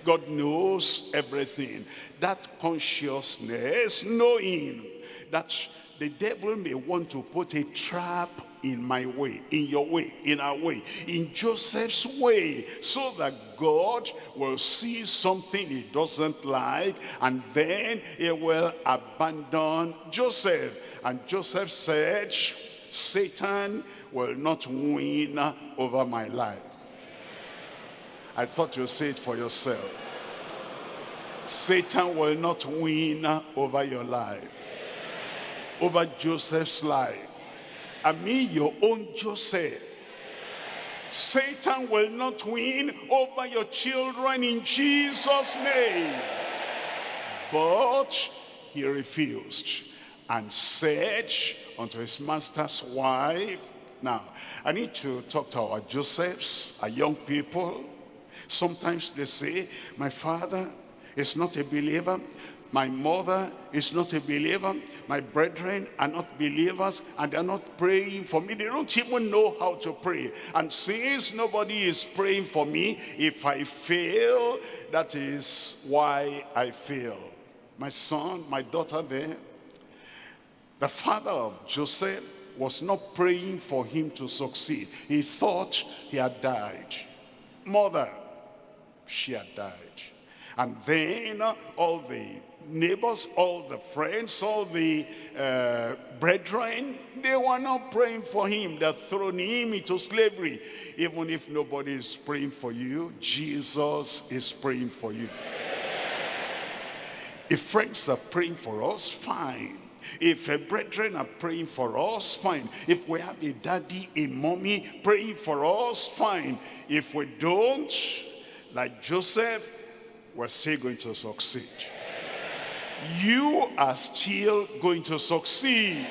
God knows everything. That consciousness, knowing that the devil may want to put a trap in my way, in your way, in our way, in Joseph's way, so that God will see something he doesn't like, and then he will abandon Joseph. And Joseph said, Satan will not win over my life. I thought you'd say it for yourself. Satan will not win over your life. Over Joseph's life. I mean your own Joseph. Satan will not win over your children in Jesus' name. But he refused and said unto his master's wife, now, I need to talk to our Josephs, our young people, Sometimes they say, my father is not a believer. My mother is not a believer. My brethren are not believers and they're not praying for me. They don't even know how to pray. And since nobody is praying for me, if I fail, that is why I fail. My son, my daughter there, the father of Joseph was not praying for him to succeed. He thought he had died. Mother, she had died. And then all the neighbors, all the friends, all the uh, brethren, they were not praying for him. They're throwing him into slavery. Even if nobody is praying for you, Jesus is praying for you. If friends are praying for us, fine. If a brethren are praying for us, fine. If we have a daddy, a mommy praying for us, fine. If we don't, like Joseph, we're still going to succeed. You are still going to succeed.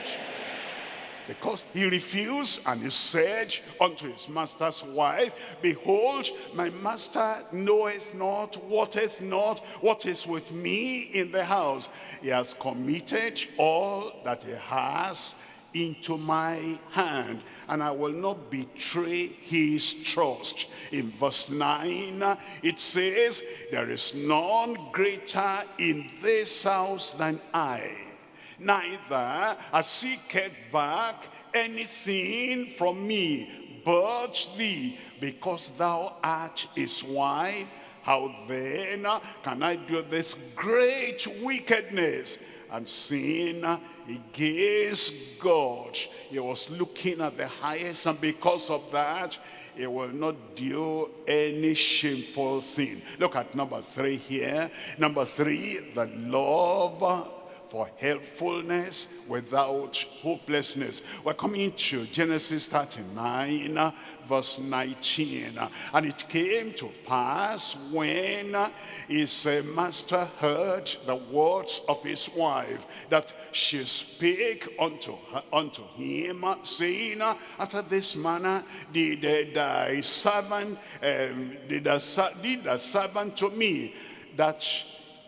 Because he refused and he said unto his master's wife, Behold, my master knoweth not, wotteth not what is with me in the house. He has committed all that he has into my hand and I will not betray his trust. In verse 9, it says, There is none greater in this house than I. Neither has he kept back anything from me, but thee, because thou art his wife. How then can I do this great wickedness? And sin against God. He was looking at the highest and because of that, he will not do any shameful sin. Look at number three here. Number three, the love for helpfulness without hopelessness. We're coming to Genesis 39, verse 19. And it came to pass when his master heard the words of his wife, that she spake unto, her, unto him, saying, After this manner did thy servant, um, did, the, did the servant to me, that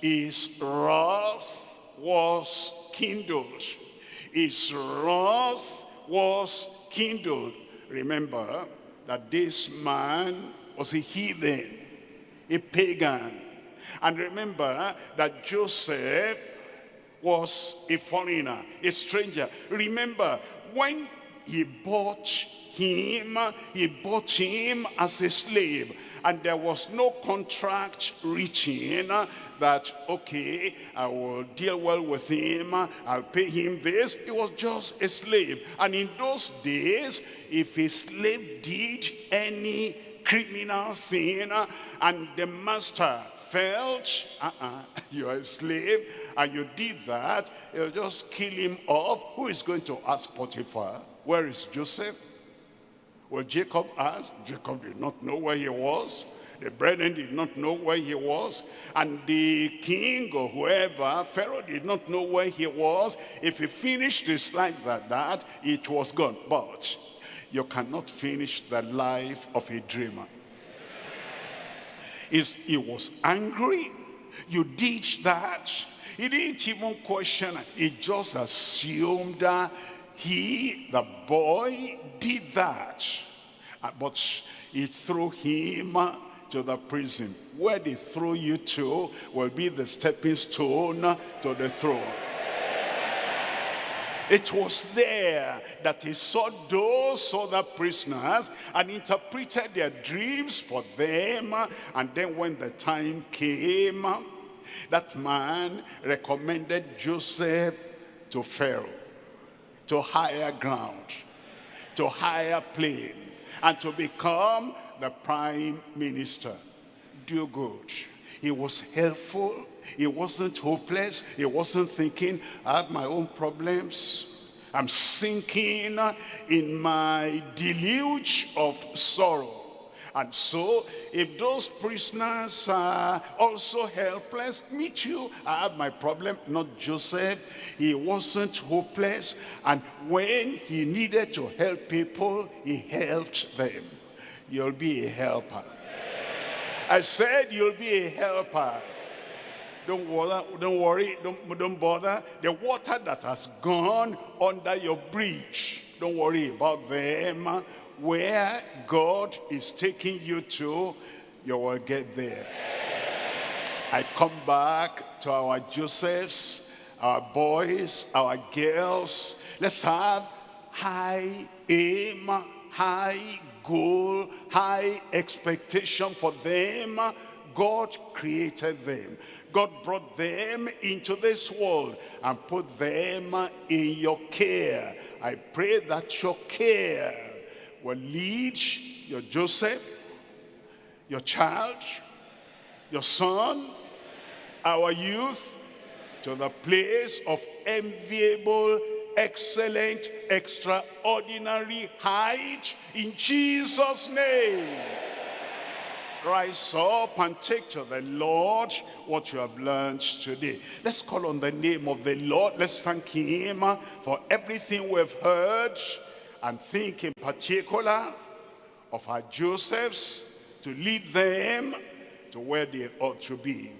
is wrath was kindled. His wrath was kindled. Remember that this man was a heathen, a pagan. And remember that Joseph was a foreigner, a stranger. Remember, when he bought him, he bought him as a slave. And there was no contract reaching that, okay, I will deal well with him, I'll pay him this. He was just a slave. And in those days, if a slave did any criminal sin and the master felt, uh-uh, you're a slave, and you did that, he'll just kill him off. Who is going to ask Potiphar? Where is Joseph? Well, Jacob asked. Jacob did not know where he was. The brethren did not know where he was. And the king or whoever, Pharaoh did not know where he was. If he finished his life like that, it was gone. But you cannot finish the life of a dreamer. Is he was angry. You did that. He didn't even question. He just assumed that he, the boy, did that. Uh, but it's through him to the prison. Where they throw you to will be the stepping stone to the throne. It was there that he saw those other prisoners and interpreted their dreams for them. And then when the time came, that man recommended Joseph to Pharaoh, to higher ground, to higher plane, and to become the prime minister. Do good. He was helpful. He wasn't hopeless. He wasn't thinking, I have my own problems. I'm sinking in my deluge of sorrow. And so, if those prisoners are also helpless, me too, I have my problem, not Joseph. He wasn't hopeless. And when he needed to help people, he helped them you'll be a helper. I said you'll be a helper. Don't bother, don't worry, don't, don't bother. The water that has gone under your bridge, don't worry about them. Where God is taking you to, you will get there. I come back to our Josephs, our boys, our girls. Let's have high aim, high goal, high expectation for them. God created them. God brought them into this world and put them in your care. I pray that your care will lead your Joseph, your child, your son, our youth to the place of enviable excellent, extraordinary height in Jesus' name. Rise up and take to the Lord what you have learned today. Let's call on the name of the Lord. Let's thank him for everything we've heard and think in particular of our Josephs to lead them to where they ought to be.